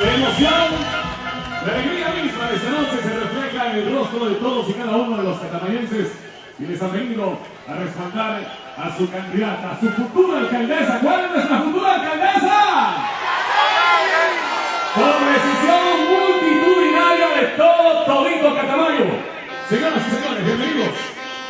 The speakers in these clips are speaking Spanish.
de emoción, la alegría misma de esta noche se refleja en el rostro de todos y cada uno de los catamayenses y les han venido a respaldar a su candidata, a su futura alcaldesa. ¿Cuál es nuestra futura alcaldesa? Con decisión multitudinaria de todo Todito Catamayo. Señoras y señores, bienvenidos.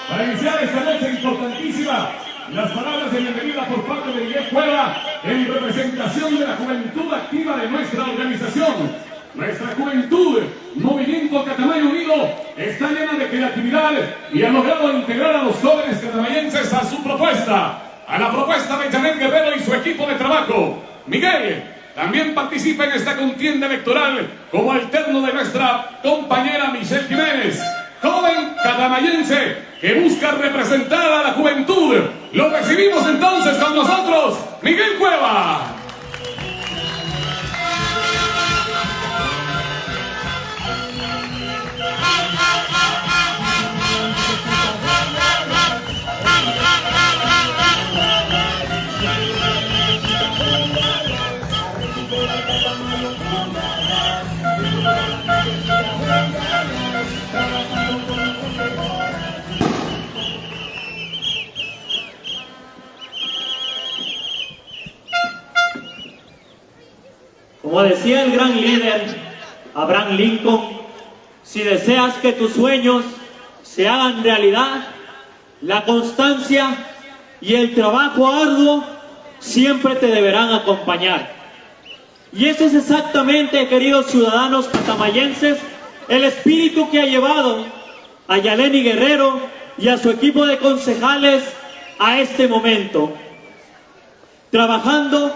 Para iniciar esta noche importantísima, las palabras de bienvenida por parte de Miguel Cueva en representación de la juventud activa de nuestra organización. Nuestra juventud, Movimiento Catamayo Unido, está llena de creatividad y ha logrado integrar a los jóvenes catamayenses a su propuesta, a la propuesta de Janet Guerrero y su equipo de trabajo. Miguel, también participa en esta contienda electoral como alterno de nuestra compañera Michelle Jiménez, joven catamayense que busca representar a la juventud. Lo recibimos entonces con nosotros, Miguel Cueva. Como decía el gran líder Abraham Lincoln, si deseas que tus sueños se hagan realidad, la constancia y el trabajo arduo siempre te deberán acompañar. Y ese es exactamente, queridos ciudadanos catamayenses, el espíritu que ha llevado a Yaleni Guerrero y a su equipo de concejales a este momento, trabajando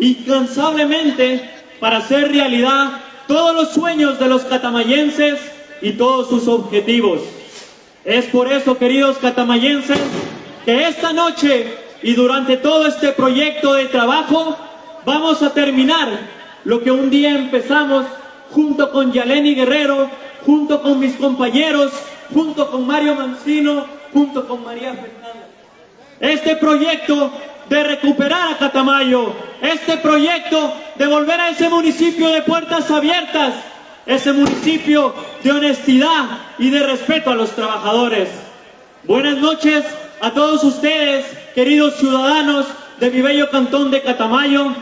incansablemente para hacer realidad todos los sueños de los catamayenses y todos sus objetivos. Es por eso, queridos catamayenses, que esta noche y durante todo este proyecto de trabajo vamos a terminar lo que un día empezamos junto con Yaleni Guerrero, junto con mis compañeros, junto con Mario Mancino, junto con María Fernanda. Este proyecto de recuperar a Catamayo, este proyecto de volver a ese municipio de puertas abiertas, ese municipio de honestidad y de respeto a los trabajadores. Buenas noches a todos ustedes, queridos ciudadanos de mi bello cantón de Catamayo.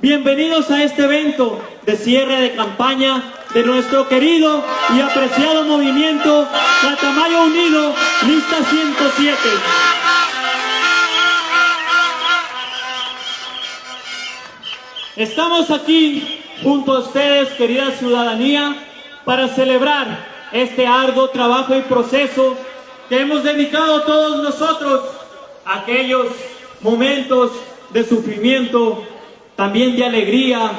Bienvenidos a este evento de cierre de campaña de nuestro querido y apreciado movimiento Catamayo Unido, lista 107. Estamos aquí junto a ustedes, querida ciudadanía, para celebrar este arduo trabajo y proceso que hemos dedicado todos nosotros a aquellos momentos de sufrimiento, también de alegría,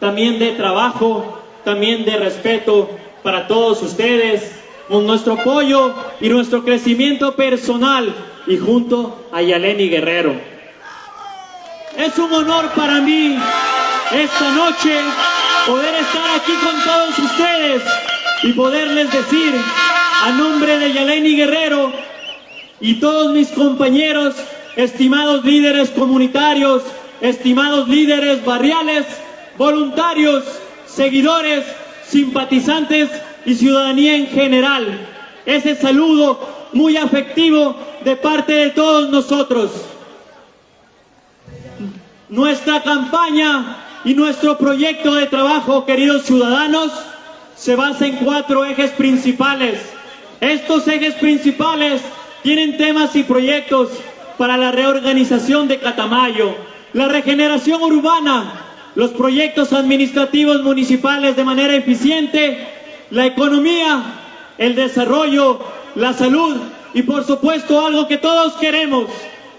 también de trabajo, también de respeto para todos ustedes, con nuestro apoyo y nuestro crecimiento personal y junto a Yaleni Guerrero. Es un honor para mí esta noche poder estar aquí con todos ustedes y poderles decir a nombre de Yaleni Guerrero y todos mis compañeros, estimados líderes comunitarios, estimados líderes barriales, voluntarios, seguidores, simpatizantes y ciudadanía en general. Ese saludo muy afectivo de parte de todos nosotros. Nuestra campaña y nuestro proyecto de trabajo, queridos ciudadanos, se basa en cuatro ejes principales. Estos ejes principales tienen temas y proyectos para la reorganización de Catamayo, la regeneración urbana, los proyectos administrativos municipales de manera eficiente, la economía, el desarrollo, la salud y por supuesto algo que todos queremos,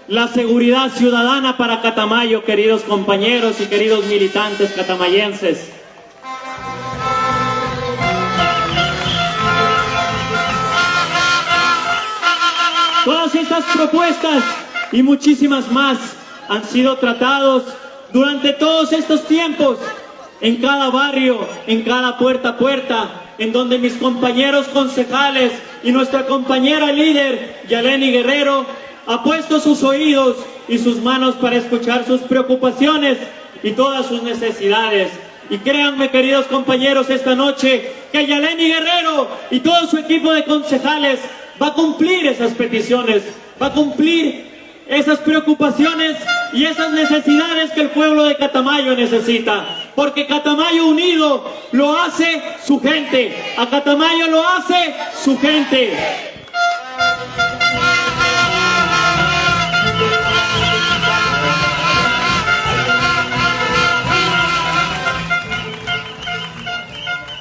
la seguridad ciudadana para Catamayo, queridos compañeros y queridos militantes catamayenses. Todas estas propuestas y muchísimas más han sido tratados durante todos estos tiempos en cada barrio, en cada puerta a puerta, en donde mis compañeros concejales y nuestra compañera líder, Yaleni Guerrero, ha puesto sus oídos y sus manos para escuchar sus preocupaciones y todas sus necesidades. Y créanme, queridos compañeros, esta noche que Yaleni Guerrero y todo su equipo de concejales va a cumplir esas peticiones, va a cumplir esas preocupaciones y esas necesidades que el pueblo de Catamayo necesita. Porque Catamayo unido lo hace su gente. A Catamayo lo hace su gente.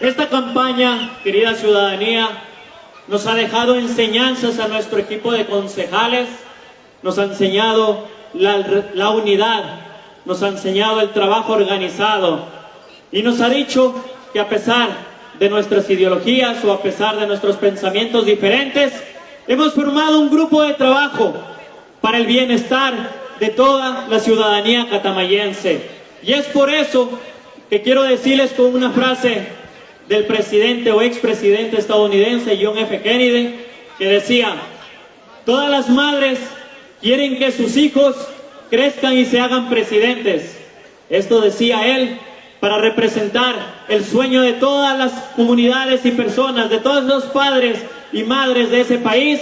Esta campaña, querida ciudadanía, nos ha dejado enseñanzas a nuestro equipo de concejales, nos ha enseñado la, unidad, nos ha enseñado el trabajo organizado y nos ha dicho que a pesar de nuestras ideologías o a pesar de nuestros pensamientos diferentes, hemos formado un grupo de trabajo para el bienestar de toda la ciudadanía catamayense. Y es por eso que quiero decirles con una frase del presidente o expresidente estadounidense John F. Kennedy, que decía, todas las madres quieren que sus hijos crezcan y se hagan presidentes. Esto decía él para representar el sueño de todas las comunidades y personas, de todos los padres y madres de ese país,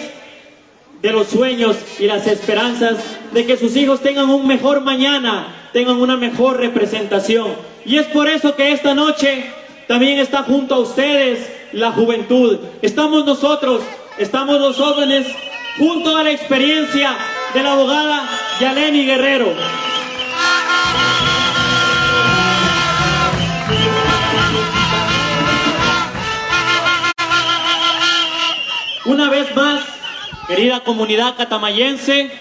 de los sueños y las esperanzas de que sus hijos tengan un mejor mañana, tengan una mejor representación. Y es por eso que esta noche también está junto a ustedes la juventud. Estamos nosotros, estamos los jóvenes, junto a la experiencia de la abogada Yaleni Guerrero. Una vez más, querida comunidad catamayense,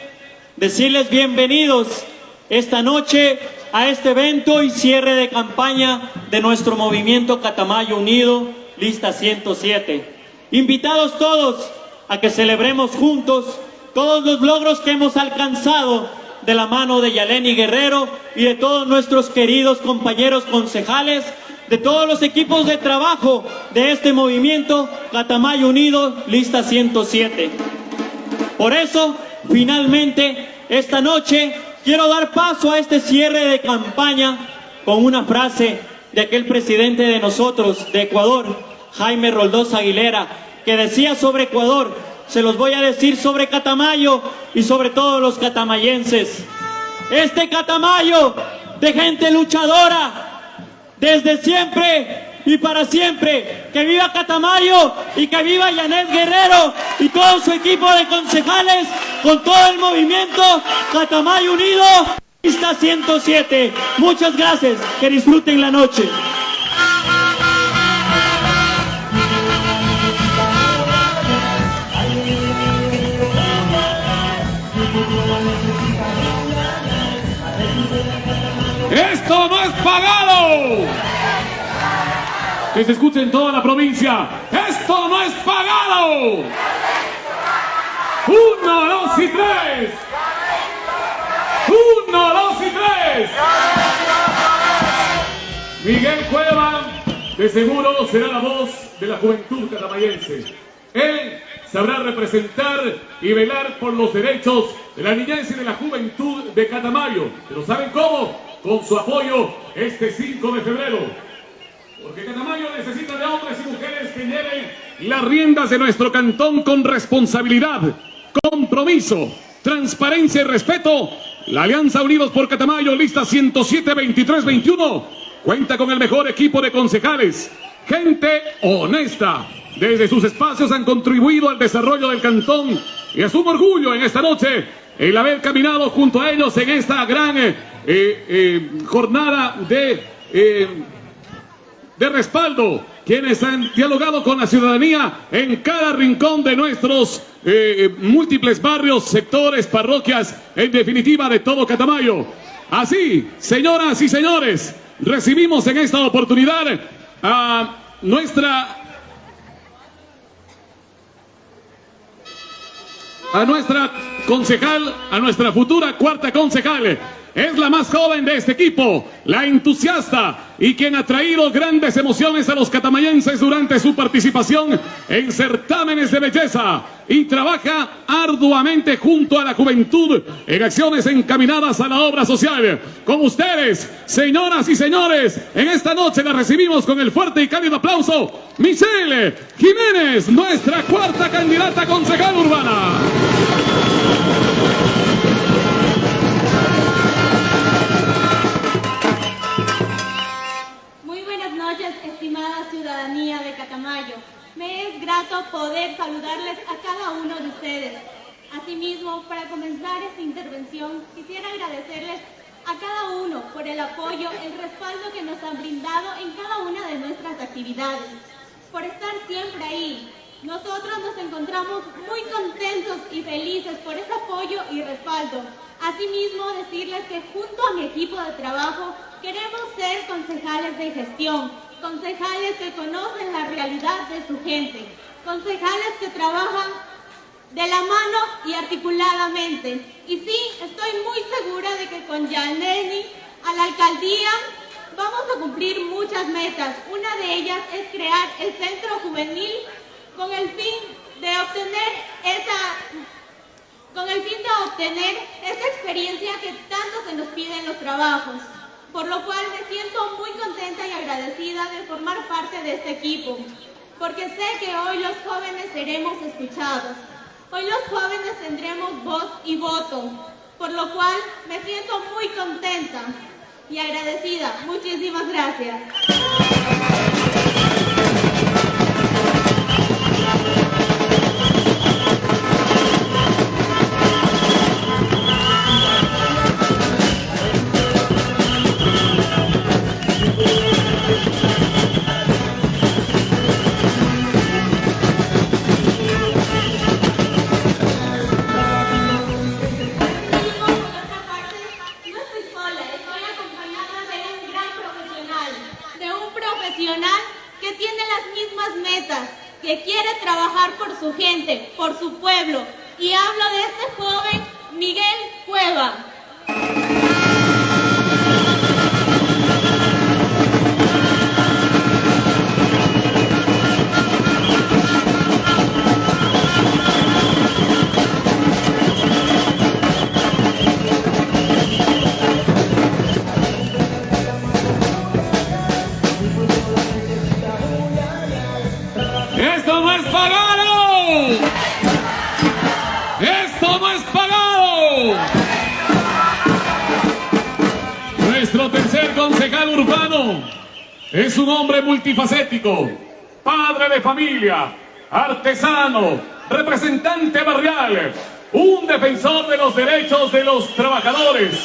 decirles bienvenidos esta noche a este evento y cierre de campaña de nuestro movimiento Catamayo Unido, lista 107. Invitados todos a que celebremos juntos todos los logros que hemos alcanzado de la mano de Yaleni Guerrero y de todos nuestros queridos compañeros concejales, de todos los equipos de trabajo de este movimiento Catamayo Unido, lista 107. Por eso, finalmente, esta noche Quiero dar paso a este cierre de campaña con una frase de aquel presidente de nosotros, de Ecuador, Jaime Roldós Aguilera, que decía sobre Ecuador, se los voy a decir sobre Catamayo y sobre todos los catamayenses. Este Catamayo de gente luchadora, desde siempre y para siempre. Que viva Catamayo y que viva Yanet Guerrero y todo su equipo de concejales con todo el movimiento Catamayo Unido. Lista 107. Muchas gracias. Que disfruten la noche. Esto no es pagado que se escuche en toda la provincia. ¡Esto no es pagado! Uno, dos y tres. Uno, dos y tres. Miguel Cueva, de seguro, será la voz de la juventud catamayense. Él sabrá representar y velar por los derechos de la niñez y de la juventud de Catamayo. Pero ¿saben cómo? Con su apoyo este 5 de febrero. Porque Catamayo necesita de hombres y mujeres que lleven las riendas de nuestro cantón con responsabilidad, compromiso, transparencia y respeto. La Alianza Unidos por Catamayo, lista 107-23-21, cuenta con el mejor equipo de concejales, gente honesta. Desde sus espacios han contribuido al desarrollo del cantón y es un orgullo en esta noche el haber caminado junto a ellos en esta gran eh, eh, jornada de eh, de respaldo, quienes han dialogado con la ciudadanía en cada rincón de nuestros eh, múltiples barrios, sectores, parroquias, en definitiva de todo Catamayo. Así, señoras y señores, recibimos en esta oportunidad a nuestra a nuestra concejal, a nuestra futura cuarta concejal, es la más joven de este equipo, la entusiasta y quien ha traído grandes emociones a los catamayenses durante su participación en certámenes de belleza y trabaja arduamente junto a la juventud en acciones encaminadas a la obra social. Con ustedes, señoras y señores, en esta noche la recibimos con el fuerte y cálido aplauso, Michelle Jiménez, nuestra cuarta candidata concejal urbana. De Catamayo. Me es grato poder saludarles a cada uno de ustedes. Asimismo, para comenzar esta intervención, quisiera agradecerles a cada uno por el apoyo, el respaldo que nos han brindado en cada una de nuestras actividades, por estar siempre ahí. Nosotros nos encontramos muy contentos y felices por ese apoyo y respaldo. Asimismo, decirles que junto a mi equipo de trabajo queremos ser concejales de gestión, concejales que conocen la realidad de su gente, concejales que trabajan de la mano y articuladamente. Y sí, estoy muy segura de que con Yaneni a la alcaldía vamos a cumplir muchas metas. Una de ellas es crear el centro juvenil con el fin de obtener esa con el fin de obtener esa experiencia que tanto se nos pide en los trabajos por lo cual me siento muy contenta y agradecida de formar parte de este equipo, porque sé que hoy los jóvenes seremos escuchados. Hoy los jóvenes tendremos voz y voto, por lo cual me siento muy contenta y agradecida. Muchísimas gracias. Un hombre multifacético, padre de familia, artesano, representante barrial, un defensor de los derechos de los trabajadores.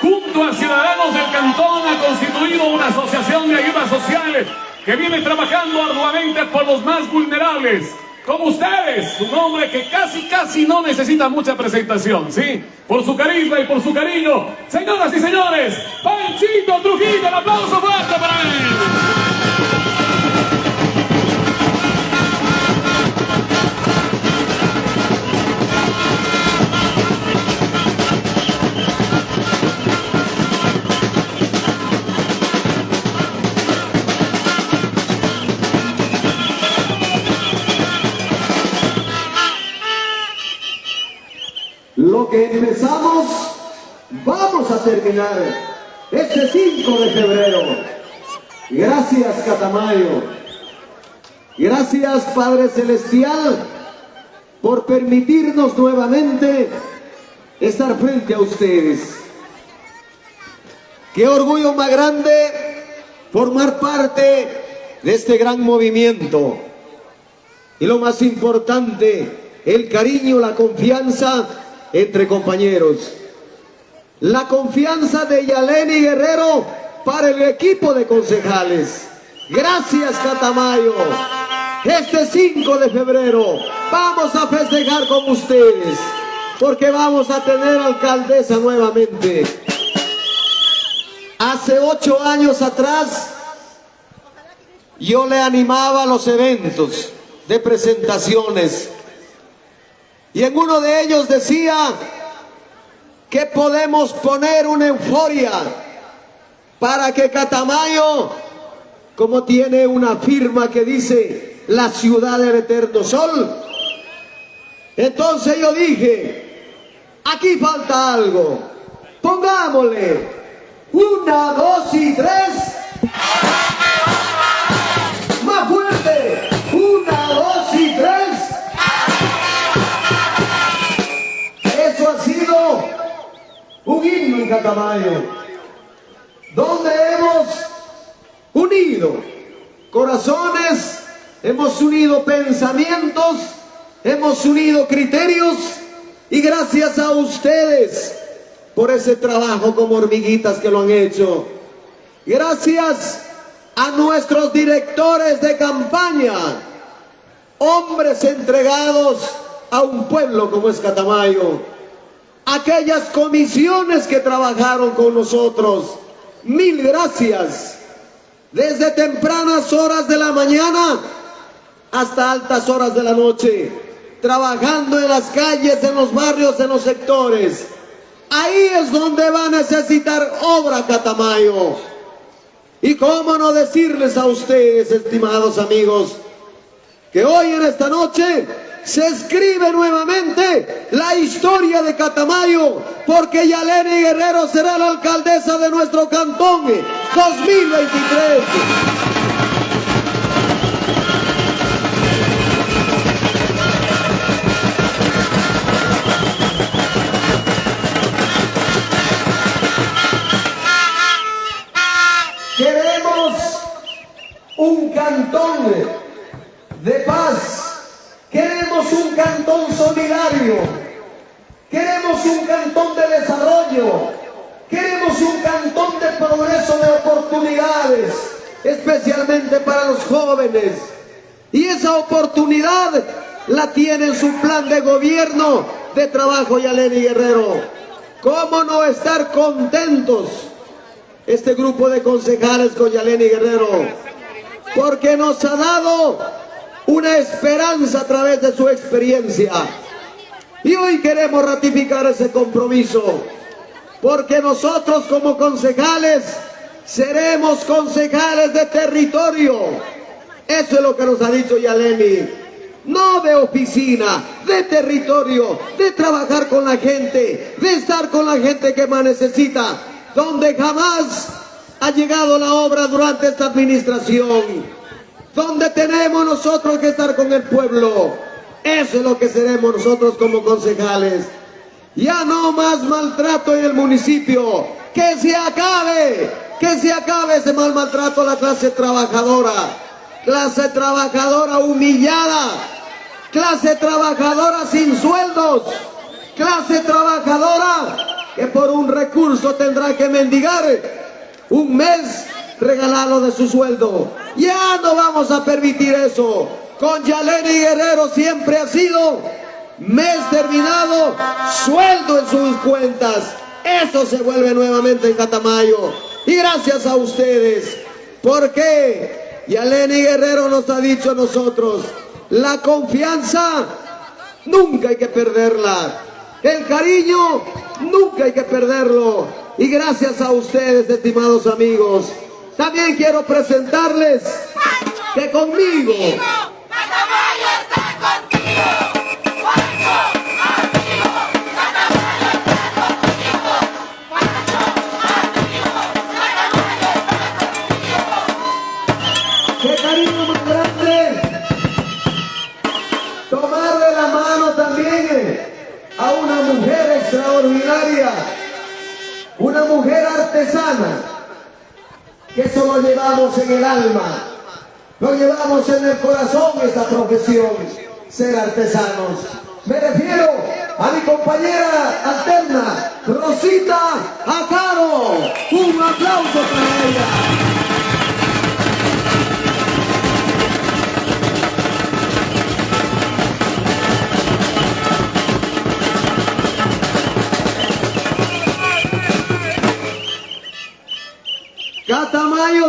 Junto a ciudadanos del cantón ha constituido una asociación de ayuda social que viene trabajando arduamente por los más vulnerables. Como ustedes, un hombre que casi, casi no necesita mucha presentación, ¿sí? Por su carisma y por su cariño. Señoras y señores, Panchito Trujillo, el aplauso fuerte para él. Vamos a terminar este 5 de febrero. Gracias, Catamayo. Gracias, Padre Celestial, por permitirnos nuevamente estar frente a ustedes. Qué orgullo más grande formar parte de este gran movimiento. Y lo más importante, el cariño, la confianza entre compañeros. La confianza de Yaleni Guerrero para el equipo de concejales. Gracias Catamayo. Este 5 de febrero vamos a festejar con ustedes porque vamos a tener alcaldesa nuevamente. Hace ocho años atrás yo le animaba a los eventos de presentaciones y en uno de ellos decía, que podemos poner una euforia para que Catamayo, como tiene una firma que dice la ciudad del eterno sol, entonces yo dije, aquí falta algo, pongámosle una, dos y tres. Un himno en Catamayo, donde hemos unido corazones, hemos unido pensamientos, hemos unido criterios y gracias a ustedes por ese trabajo como hormiguitas que lo han hecho. Gracias a nuestros directores de campaña, hombres entregados a un pueblo como es Catamayo, aquellas comisiones que trabajaron con nosotros, mil gracias, desde tempranas horas de la mañana hasta altas horas de la noche, trabajando en las calles, en los barrios, en los sectores. Ahí es donde va a necesitar obra Catamayo. Y cómo no decirles a ustedes, estimados amigos, que hoy en esta noche se escribe nuevamente la historia de Catamayo, porque Yaleni Guerrero será la alcaldesa de nuestro cantón 2023. Queremos un cantón de paz. Queremos un cantón solidario. Queremos un cantón de desarrollo. Queremos un cantón de progreso de oportunidades, especialmente para los jóvenes. Y esa oportunidad la tiene en su plan de gobierno de trabajo Yaleni Guerrero. ¿Cómo no estar contentos? este grupo de concejales con Yaleni Guerrero, porque nos ha dado una esperanza a través de su experiencia. Y hoy queremos ratificar ese compromiso, porque nosotros como concejales seremos concejales de territorio. Eso es lo que nos ha dicho Yaleni. No de oficina, de territorio, de trabajar con la gente, de estar con la gente que más necesita, donde jamás ha llegado la obra durante esta administración, donde tenemos nosotros que estar con el pueblo. Eso es lo que seremos nosotros como concejales. Ya no más maltrato en el municipio. Que se acabe, que se acabe ese mal maltrato a la clase trabajadora. Clase trabajadora humillada. Clase trabajadora sin sueldos. Clase trabajadora que por un recurso tendrá que mendigar un mes regalado de su sueldo. Ya no vamos a permitir eso. Con Yaleni Guerrero siempre ha sido mes terminado, sueldo en sus cuentas. Eso se vuelve nuevamente en Catamayo. Y gracias a ustedes. Porque Yaleni Guerrero nos ha dicho a nosotros, la confianza nunca hay que perderla. El cariño nunca hay que perderlo. Y gracias a ustedes, estimados amigos, también quiero presentarles que conmigo... ¡Qué cariño más grande! Tomarle la mano también a una mujer extraordinaria, una mujer artesana, eso lo llevamos en el alma, lo llevamos en el corazón esta profesión, ser artesanos. Me refiero a mi compañera alterna, Rosita Acaro. Un aplauso para ella.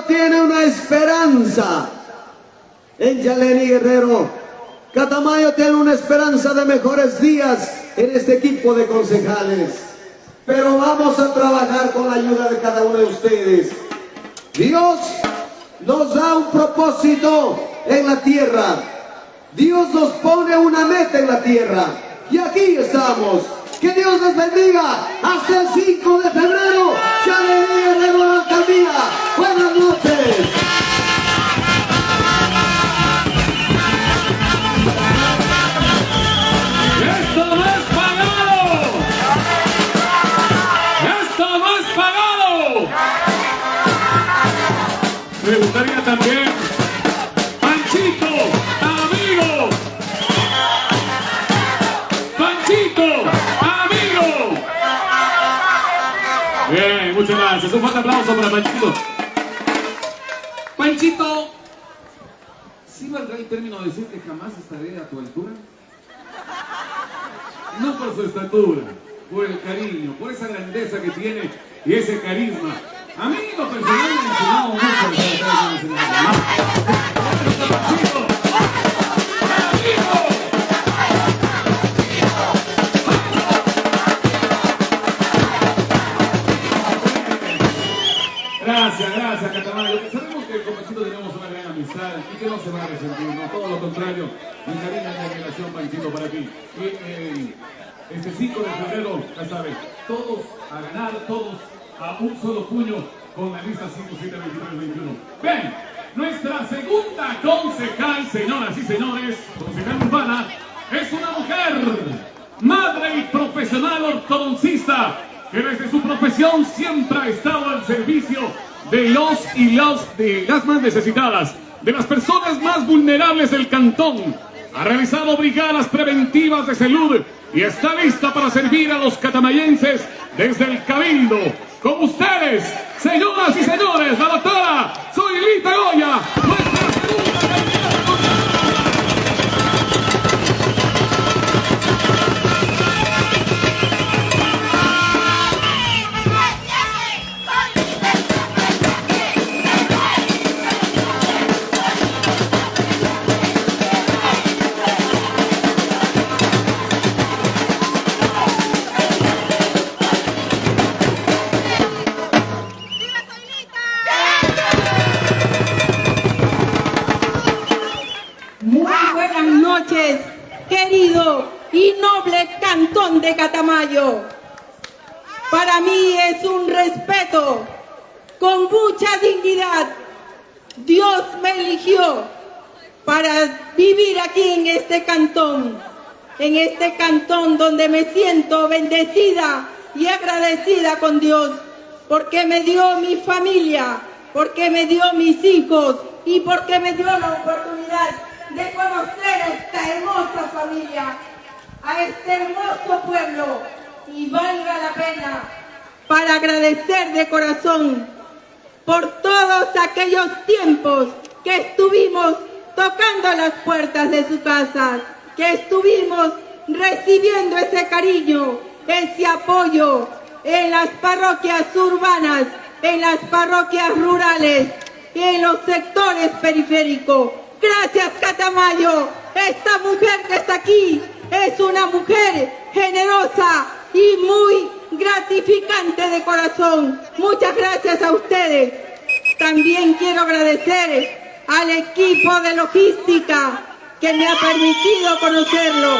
Tiene una esperanza en Yaleni Guerrero. Catamayo tiene una esperanza de mejores días en este equipo de concejales. pero vamos a trabajar con la ayuda de cada uno de ustedes. Dios nos da un propósito en la tierra. Dios nos pone una meta en la tierra. Y aquí estamos. Que Dios les bendiga. Hasta el 5 de febrero. Se alegría de la alcaldía. Buenas noches. ¡Esto no es pagado! ¡Esto no es pagado! Me gustaría también, muchas gracias. Un fuerte aplauso para Panchito. Panchito, ¿sí valdrá el término decir que jamás estaré a tu altura? no por su estatura, por el cariño, por esa grandeza que tiene y ese carisma. A mí lo personal me ha mucho para ti. Y eh, este 5 de febrero, ya saben, todos a ganar, todos a un solo puño con la lista 5, 7, 23, 21. Ven, nuestra segunda concejal, señoras y señores, concejal urbana, es una mujer, madre y profesional ortodoncista, que desde su profesión siempre ha estado al servicio de los y las de las más necesitadas, de las personas más vulnerables del cantón. Ha realizado brigadas preventivas de salud y está lista para servir a los catamayenses desde el Cabildo. Con ustedes, señoras y señores, la doctora Soylita Goya, nuestra segunda Catamayo. Para mí es un respeto, con mucha dignidad. Dios me eligió para vivir aquí en este cantón, en este cantón donde me siento bendecida y agradecida con Dios, porque me dio mi familia, porque me dio mis hijos y porque me dio la oportunidad de conocer esta hermosa familia, a este hermoso pueblo y valga la pena para agradecer de corazón por todos aquellos tiempos que estuvimos tocando las puertas de su casa, que estuvimos recibiendo ese cariño, ese apoyo en las parroquias urbanas, en las parroquias rurales, en los sectores periféricos. Gracias Catamayo, esta mujer que está aquí es una mujer generosa y muy gratificante de corazón. Muchas gracias a ustedes. También quiero agradecer al equipo de logística que me ha permitido conocerlo.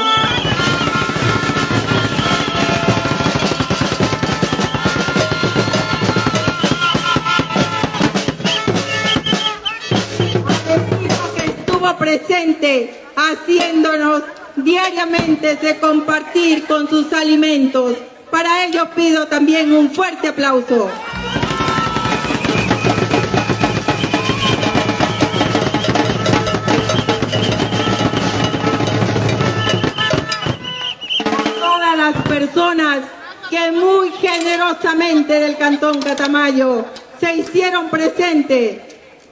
equipo que estuvo presente haciéndonos diariamente de compartir con sus alimentos. Para ello pido también un fuerte aplauso. Todas las personas que muy generosamente del Cantón Catamayo se hicieron presentes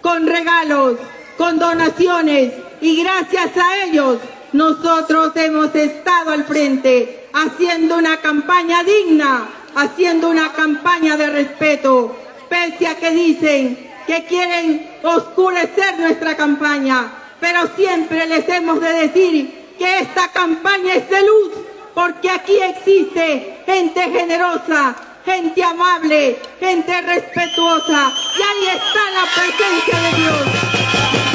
con regalos, con donaciones y gracias a ellos nosotros hemos estado al frente haciendo una campaña digna, haciendo una campaña de respeto, pese a que dicen que quieren oscurecer nuestra campaña, pero siempre les hemos de decir que esta campaña es de luz, porque aquí existe gente generosa gente amable, gente respetuosa. Y ahí está la presencia de Dios.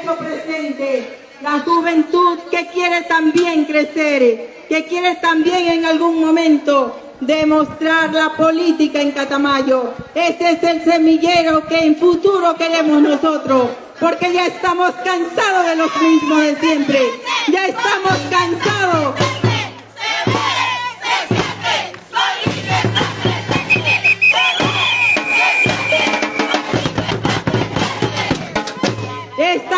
Hecho presente, la juventud que quiere también crecer, que quiere también en algún momento demostrar la política en Catamayo. Ese es el semillero que en futuro queremos nosotros, porque ya estamos cansados de los mismos de siempre, ya estamos cansados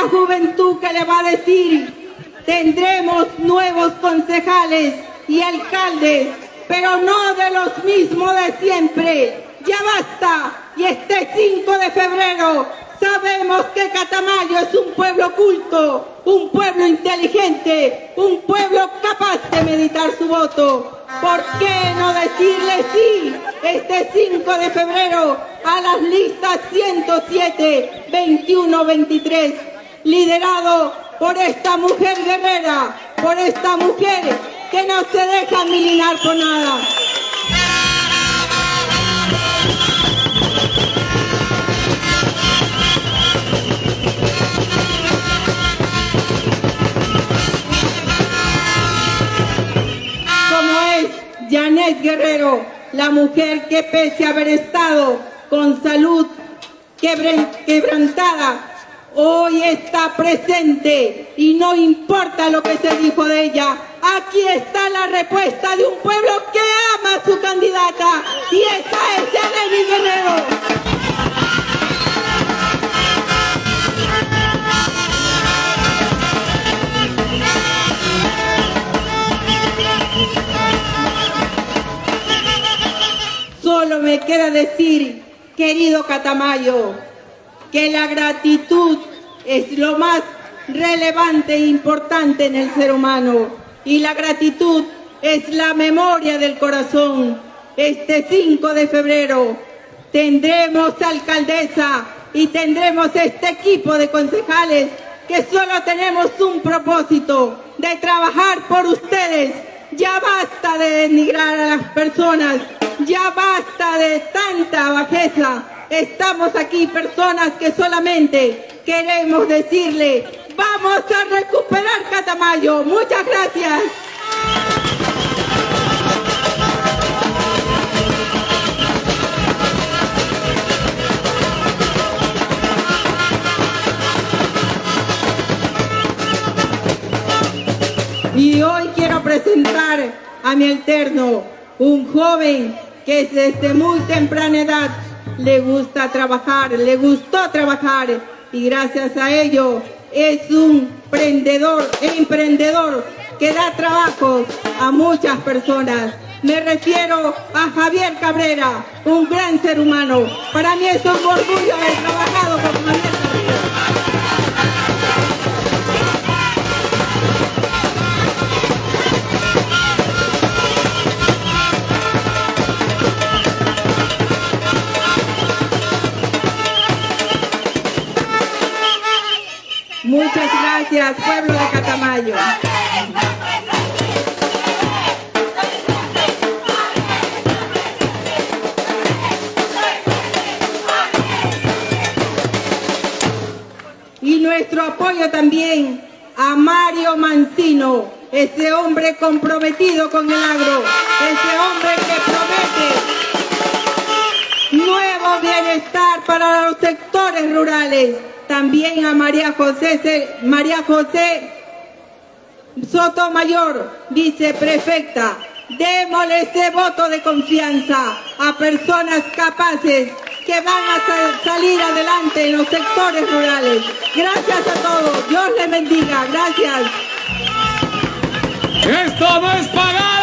esta juventud que le va a decir, tendremos nuevos concejales y alcaldes, pero no de los mismos de siempre. Ya basta. Y este 5 de febrero sabemos que Catamayo es un pueblo culto, un pueblo inteligente, un pueblo capaz de meditar su voto. ¿Por qué no decirle sí este 5 de febrero a las listas 107, 21, 23, liderado por esta mujer guerrera, por esta mujer que no se deja milinar por nada? Como es Janet Guerrero, la mujer que pese a haber estado con salud quebrantada, hoy está presente y no importa lo que se dijo de ella. Aquí está la respuesta de un pueblo que ama a su candidata y esa es Janet Guerrero. Solo me queda decir, querido Catamayo, que la gratitud es lo más relevante e importante en el ser humano. Y la gratitud es la memoria del corazón. Este 5 de febrero tendremos alcaldesa y tendremos este equipo de concejales que solo tenemos un propósito, de trabajar por ustedes. Ya basta de denigrar a las personas, ya basta de tanta bajeza. Estamos aquí personas que solamente queremos decirle, vamos a recuperar Catamayo. Muchas gracias. Y hoy quiero presentar a mi alterno, un joven que desde muy temprana edad le gusta trabajar, le gustó trabajar y gracias a ello es un emprendedor, emprendedor que da trabajo a muchas personas. Me refiero a Javier Cabrera, un gran ser humano. Para mí es un orgullo haber trabajado con Javier gracias, pueblo de Catamayo. Y nuestro apoyo también a Mario Mancino, ese hombre comprometido con el agro, ese hombre que promete nuevo bienestar para los sectores rurales. También a María José, María José Sotomayor, viceprefecta. Démosle ese voto de confianza a personas capaces que van a sa- salir adelante en los sectores rurales. Gracias a todos. Dios les bendiga. Gracias. ¡Esto no es pagado!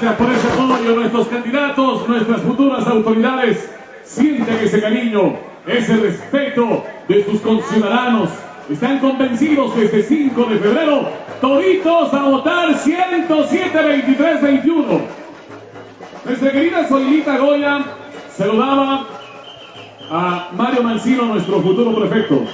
Catamayo, nuestros candidatos, nuestras futuras autoridades, sienten ese cariño, ese respeto de sus conciudadanos. Están convencidos que este 5 de febrero, toditos a votar 107-23-21. Nuestra querida Zoilita Goya saludaba a Mario Mancino, nuestro futuro prefecto.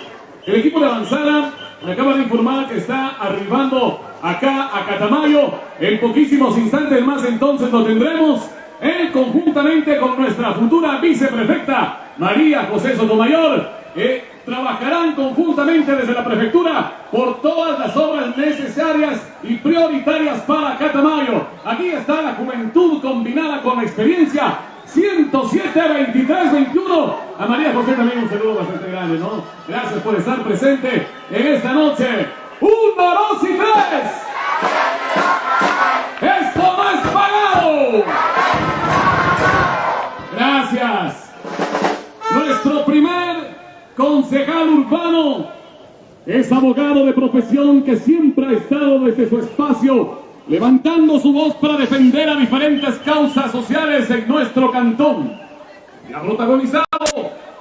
El equipo de avanzada me acaba de informar que está arribando acá a Catamayo. En poquísimos instantes más entonces lo tendremos. Él conjuntamente con nuestra futura viceprefecta María José Sotomayor. Eh, trabajarán conjuntamente desde la prefectura por todas las obras necesarias y prioritarias para Catamayo. Aquí está la juventud combinada con la experiencia 107 23 21. A María José también un saludo bastante grande, ¿no? Gracias por estar presente en esta noche. Uno, dos y tres. Esto no es pagado. Gracias. Nuestro primer concejal urbano es abogado de profesión que siempre ha estado desde su espacio levantando su voz para defender a diferentes causas sociales en nuestro cantón. Y ha protagonizado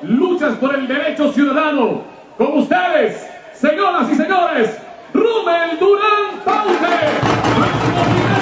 luchas por el derecho ciudadano. Con ustedes, señoras y señores, Rubén Durán Paute,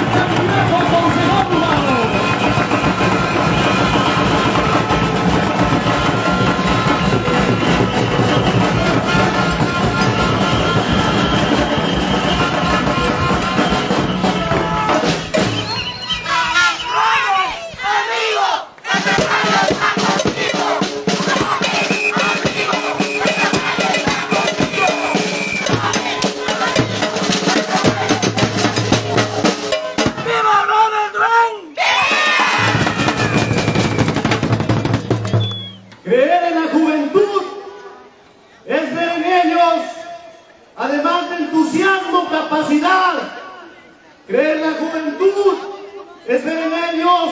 capacidad. Creer en la juventud es ver en ellos,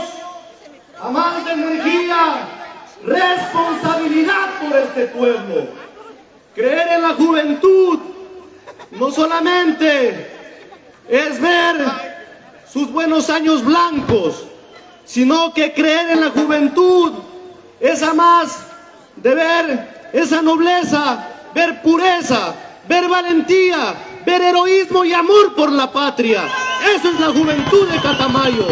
de energía, responsabilidad por este pueblo. Creer en la juventud no solamente es ver sus buenos años blancos, sino que creer en la juventud esa más de ver esa nobleza, ver pureza, ver valentía, ver heroísmo y amor por la patria. Esa es la juventud de Catamayo.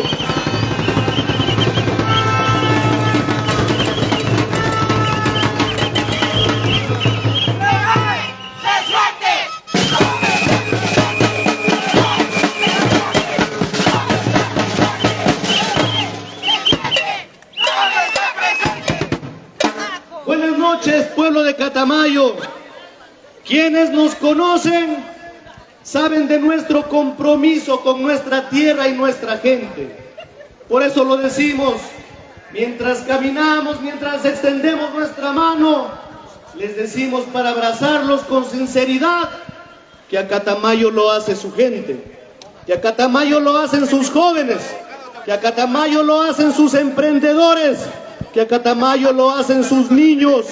Buenas noches, pueblo de Catamayo. Quienes nos conocen saben de nuestro compromiso con nuestra tierra y nuestra gente. Por eso lo decimos, mientras caminamos, mientras extendemos nuestra mano, les decimos para abrazarlos con sinceridad que a Catamayo lo hace su gente, que a Catamayo lo hacen sus jóvenes, que a Catamayo lo hacen sus emprendedores, que a Catamayo lo hacen sus niños,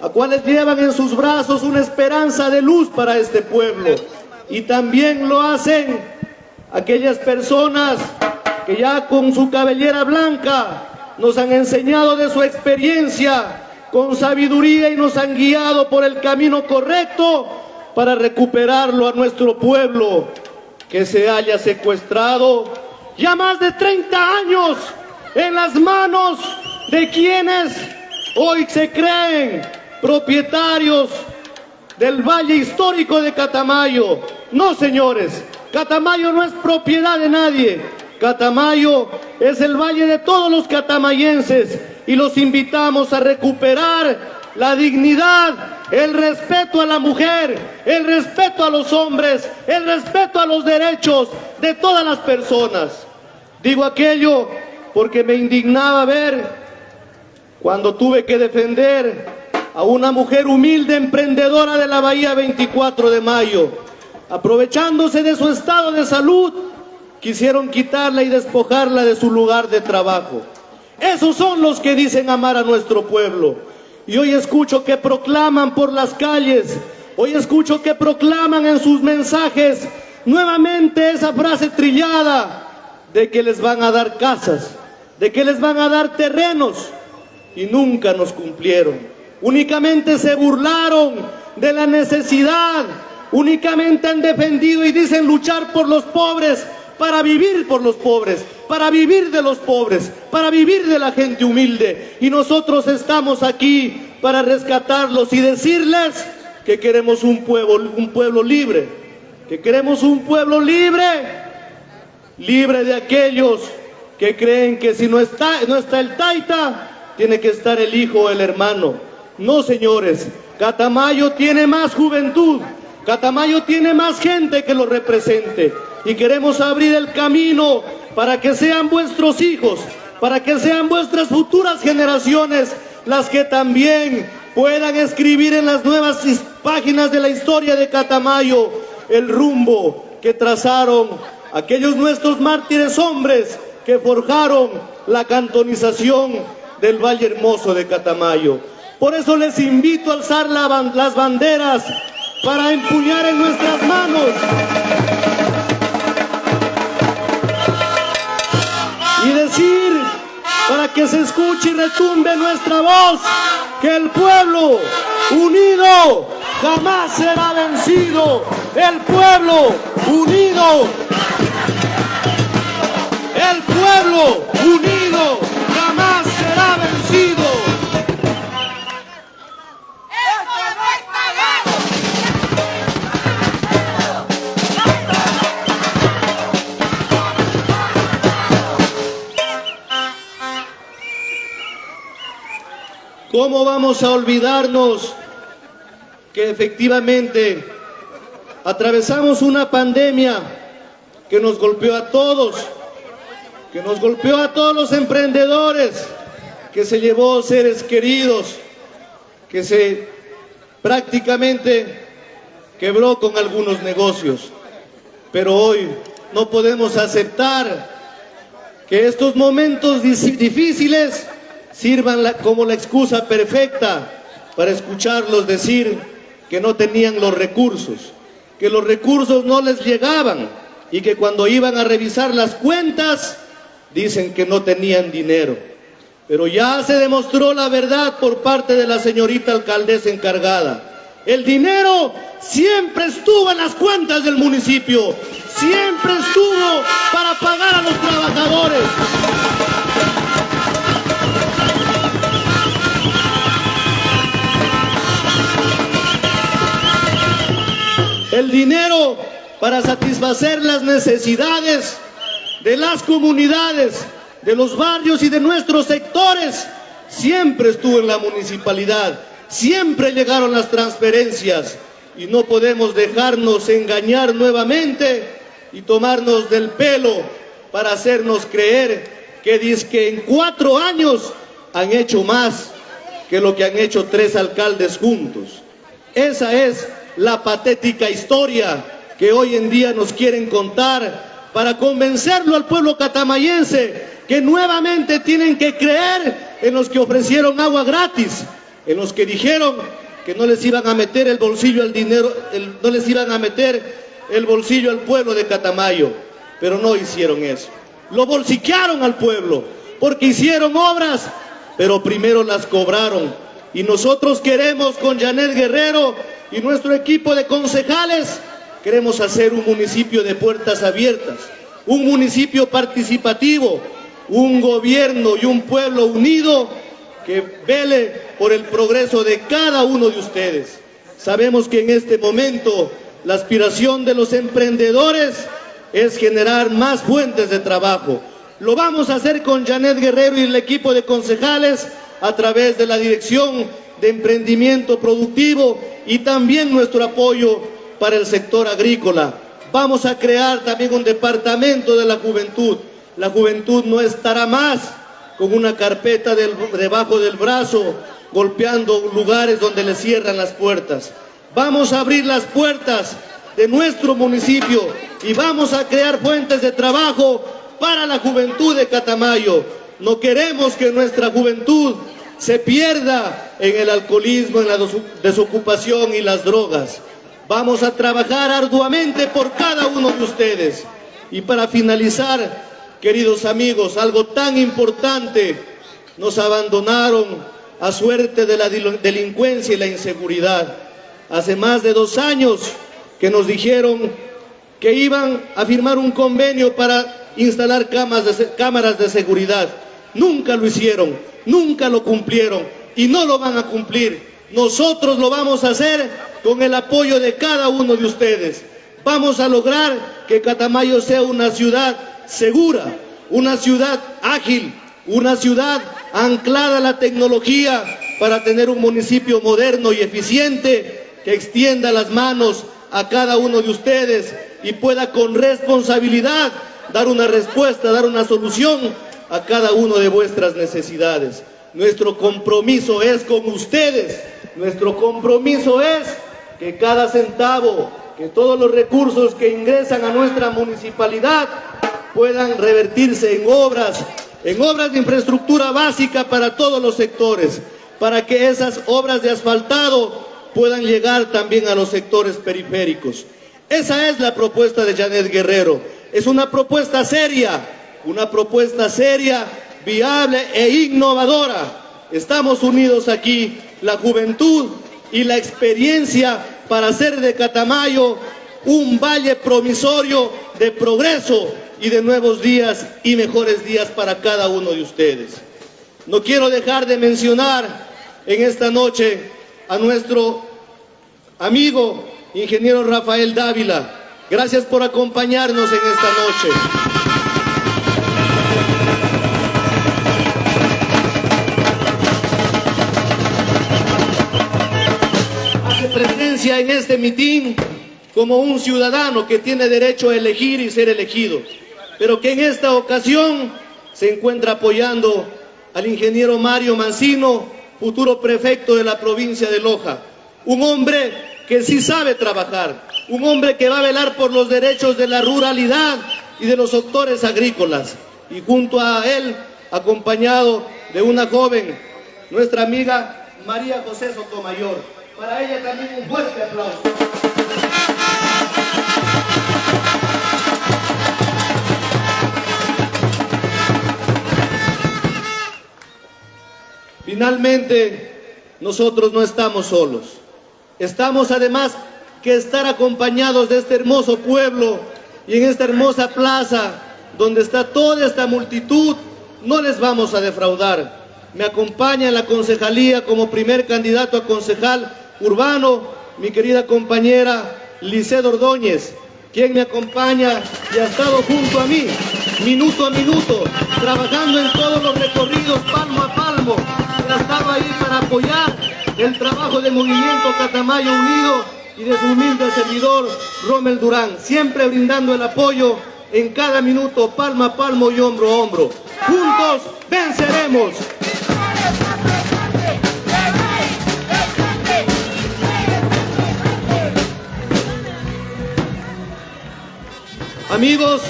a cuales llevan en sus brazos una esperanza de luz para este pueblo. Y también lo hacen aquellas personas que ya con su cabellera blanca nos han enseñado de su experiencia con sabiduría y nos han guiado por el camino correcto para recuperarlo a nuestro pueblo que se haya secuestrado ya más de 30 años en las manos de quienes hoy se creen propietarios del Valle Histórico de Catamayo. No, señores, Catamayo no es propiedad de nadie. Catamayo es el valle de todos los catamayenses y los invitamos a recuperar la dignidad, el respeto a la mujer, el respeto a los hombres, el respeto a los derechos de todas las personas. Digo aquello porque me indignaba ver cuando tuve que defender a una mujer humilde emprendedora de la Bahía 24 de Mayo. Aprovechándose de su estado de salud, quisieron quitarla y despojarla de su lugar de trabajo. Esos son los que dicen amar a nuestro pueblo. Y hoy escucho que proclaman por las calles, hoy escucho que proclaman en sus mensajes nuevamente esa frase trillada de que les van a dar casas, de que les van a dar terrenos y nunca nos cumplieron. Únicamente se burlaron de la necesidad, únicamente han defendido y dicen luchar por los pobres, para vivir por los pobres, para vivir de los pobres, para vivir de la gente humilde. Y nosotros estamos aquí para rescatarlos y decirles que queremos un pueblo, un pueblo libre, que queremos un pueblo libre, libre de aquellos que creen que si no está, no está el taita, tiene que estar el hijo o el hermano. No, señores, Catamayo tiene más juventud, Catamayo tiene más gente que lo represente y queremos abrir el camino para que sean vuestros hijos, para que sean vuestras futuras generaciones las que también puedan escribir en las nuevas páginas de la historia de Catamayo el rumbo que trazaron aquellos nuestros mártires hombres que forjaron la cantonización del Valle Hermoso de Catamayo. Por eso les invito a alzar las banderas para empuñar en nuestras manos y decir para que se escuche y retumbe nuestra voz que el pueblo unido jamás será vencido. El pueblo unido, el pueblo ¿Cómo vamos a olvidarnos que efectivamente atravesamos una pandemia que nos golpeó a todos, que nos golpeó a todos los emprendedores, que se llevó seres queridos, que se prácticamente quebró con algunos negocios. Pero hoy no podemos aceptar que estos momentos difíciles sirvan como la excusa perfecta para escucharlos decir que no tenían los recursos, que los recursos no les llegaban y que cuando iban a revisar las cuentas dicen que no tenían dinero. Pero ya se demostró la verdad por parte de la señorita alcaldesa encargada. El dinero siempre estuvo en las cuentas del municipio, siempre estuvo para pagar a los trabajadores. El dinero para satisfacer las necesidades de las comunidades, de los barrios y de nuestros sectores, siempre estuvo en la municipalidad, siempre llegaron las transferencias y no podemos dejarnos engañar nuevamente y tomarnos del pelo para hacernos creer que en cuatro años han hecho más que lo que han hecho tres alcaldes juntos. Esa es la patética historia que hoy en día nos quieren contar para convencerlo al pueblo catamayense que nuevamente tienen que creer en los que ofrecieron agua gratis, en los que dijeron que no les iban a meter el bolsillo al dinero, no les iban a meter el bolsillo al pueblo de Catamayo, pero no hicieron eso. Lo bolsiquearon al pueblo, porque hicieron obras, pero primero las cobraron. Y nosotros queremos con Janet Guerrero y nuestro equipo de concejales queremos hacer un municipio de puertas abiertas, un municipio participativo, un gobierno y un pueblo unido que vele por el progreso de cada uno de ustedes. Sabemos que en este momento la aspiración de los emprendedores es generar más fuentes de trabajo. Lo vamos a hacer con Janet Guerrero y el equipo de concejales a través de la Dirección de Emprendimiento Productivo y también nuestro apoyo para el sector agrícola. Vamos a crear también un departamento de la juventud. La juventud no estará más con una carpeta debajo del brazo golpeando lugares donde le cierran las puertas. Vamos a abrir las puertas de nuestro municipio y vamos a crear fuentes de trabajo para la juventud de Catamayo. No queremos que nuestra juventud se pierda en el alcoholismo, en la desocupación y las drogas. Vamos a trabajar arduamente por cada uno de ustedes. Y para finalizar, queridos amigos, algo tan importante, nos abandonaron a suerte de la delincuencia y la inseguridad. Hace más de dos años que nos dijeron que iban a firmar un convenio para instalar cámaras de, seguridad. Nunca lo hicieron, nunca lo cumplieron y no lo van a cumplir. Nosotros lo vamos a hacer con el apoyo de cada uno de ustedes. Vamos a lograr que Catamayo sea una ciudad segura, una ciudad ágil, una ciudad anclada a la tecnología para tener un municipio moderno y eficiente que extienda las manos a cada uno de ustedes y pueda con responsabilidad dar una respuesta, dar una solución a cada uno de vuestras necesidades. Nuestro compromiso es con ustedes, nuestro compromiso es que cada centavo, que todos los recursos que ingresan a nuestra municipalidad puedan revertirse en obras, en obras de infraestructura básica para todos los sectores, para que esas obras de asfaltado puedan llegar también a los sectores periféricos. Esa es la propuesta de Janet Guerrero. Es una propuesta seria, una propuesta seria, viable e innovadora. Estamos unidos aquí, la juventud y la experiencia para hacer de Catamayo un valle promisorio de progreso y de nuevos días y mejores días para cada uno de ustedes. No quiero dejar de mencionar en esta noche a nuestro amigo ingeniero Rafael Dávila. Gracias por acompañarnos en esta noche. En este mitin como un ciudadano que tiene derecho a elegir y ser elegido pero que en esta ocasión se encuentra apoyando al ingeniero Mario Mancino, futuro prefecto de la provincia de Loja. Un hombre que sí sabe trabajar, un hombre que va a velar por los derechos de la ruralidad y de los sectores agrícolas. Y junto a él, acompañado de una joven, nuestra amiga María José Sotomayor. Para ella también un fuerte aplauso. Finalmente, nosotros no estamos solos. Estamos además que estar acompañados de este hermoso pueblo y en esta hermosa plaza donde está toda esta multitud, no les vamos a defraudar. Me acompaña en la concejalía como primer candidato a concejal urbano mi querida compañera Licedo Ordóñez, quien me acompaña y ha estado junto a mí, minuto a minuto, trabajando en todos los recorridos, palmo a palmo, estaba ahí para apoyar el trabajo del movimiento Catamayo Unido y de su humilde servidor Rommel Durán, siempre brindando el apoyo en cada minuto, palma a palmo y hombro a hombro. Juntos venceremos. Amigos,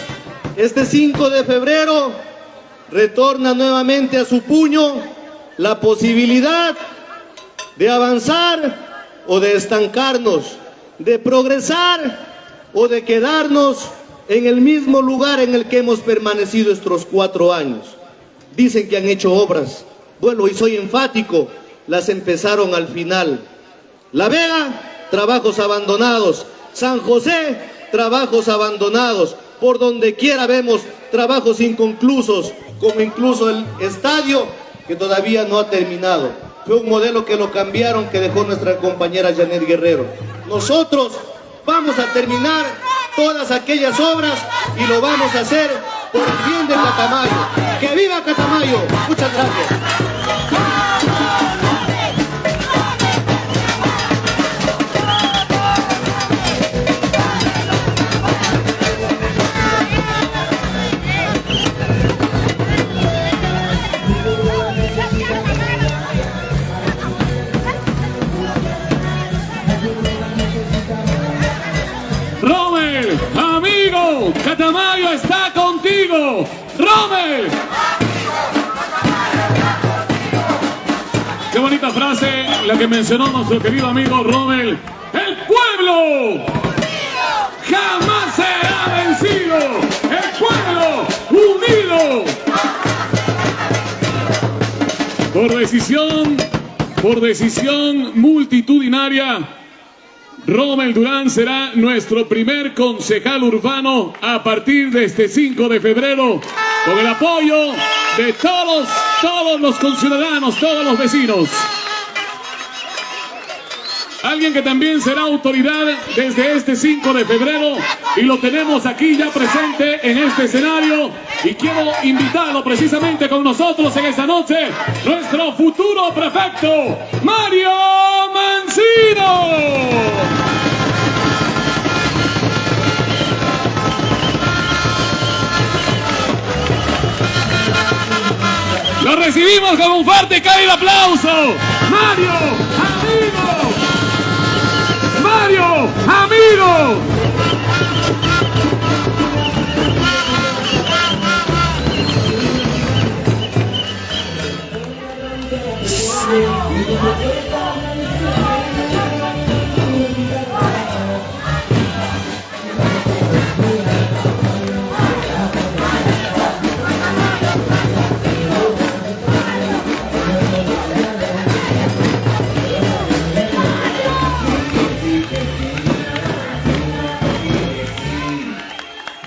este 5 de febrero retorna nuevamente a su puño la posibilidad de avanzar o de estancarnos, de progresar o de quedarnos en el mismo lugar en el que hemos permanecido estos cuatro años. Dicen que han hecho obras. Bueno, y soy enfático, las empezaron al final. La Vega, trabajos abandonados. San José, trabajos abandonados. Por donde quiera vemos trabajos inconclusos, como incluso el estadio que todavía no ha terminado. Fue un modelo que lo cambiaron, que dejó nuestra compañera Janet Guerrero. Nosotros vamos a terminar todas aquellas obras y lo vamos a hacer por el bien de Catamayo. ¡Que viva Catamayo! Muchas gracias. Bonita frase la que mencionó nuestro querido amigo Rommel. El pueblo jamás será vencido. El pueblo Amigo. Por decisión, por decisión multitudinaria, Rommel Durán será nuestro primer concejal urbano a partir de este 5 de febrero, con el apoyo de todos, todos los conciudadanos, todos los vecinos. Alguien que también será autoridad desde este 5 de febrero y lo tenemos aquí ya presente en este escenario y quiero invitarlo precisamente con nosotros en esta noche, nuestro futuro prefecto, Mario Mancino. Lo recibimos con un fuerte cálido aplauso. Mario, amigo. Mario, amigo.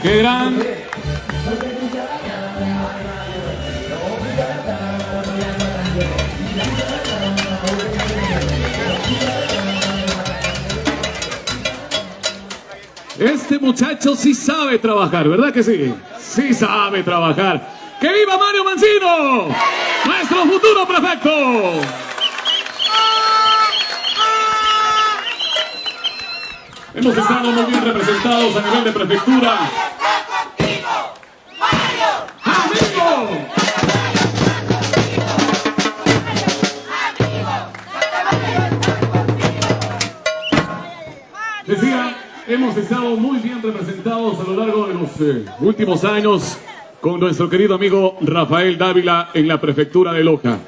Qué gran. Este muchacho sí sabe trabajar, ¿verdad que sí? Sí sabe trabajar. ¡Que viva Mario Mancino! ¡Nuestro futuro prefecto! Hemos estado muy bien representados a nivel de prefectura. ¡Amigo! Decía, hemos estado muy bien representados a lo largo de los eh, últimos años con nuestro querido amigo Rafael Dávila en la prefectura de Loja.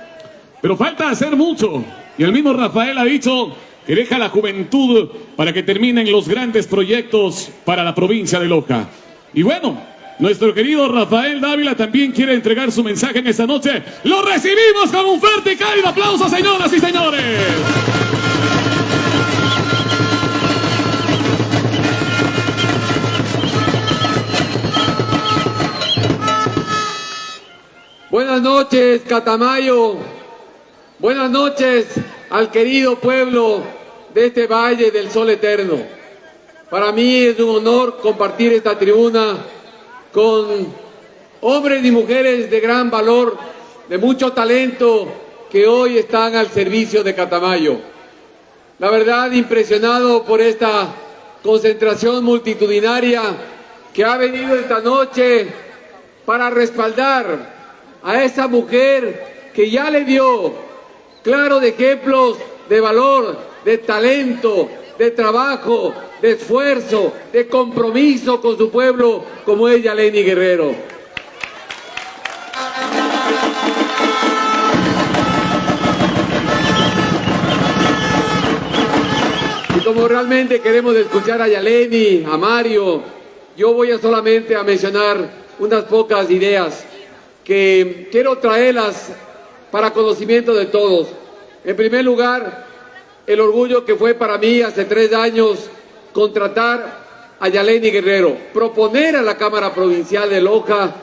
Pero falta hacer mucho. Y el mismo Rafael ha dicho que deja la juventud para que terminen los grandes proyectos para la provincia de Loja. Y bueno, nuestro querido Rafael Dávila también quiere entregar su mensaje en esta noche. Lo recibimos con un fuerte y cálido aplauso, señoras y señores. Buenas noches, Catamayo. Buenas noches al querido pueblo de este Valle del Sol Eterno. Para mí es un honor compartir esta tribuna con hombres y mujeres de gran valor, de mucho talento, que hoy están al servicio de Catamayo. La verdad, impresionado por esta concentración multitudinaria que ha venido esta noche para respaldar a esa mujer que ya le dio claros ejemplos de valor, de talento, de trabajo, de esfuerzo, de compromiso con su pueblo, como ella, Lenny Guerrero. Y como realmente queremos escuchar a Yaleni, a Mario, yo voy a solamente a mencionar unas pocas ideas que quiero traerlas para conocimiento de todos. En primer lugar, el orgullo que fue para mí hace tres años contratar a Yaleni Guerrero, proponer a la Cámara Provincial de Loja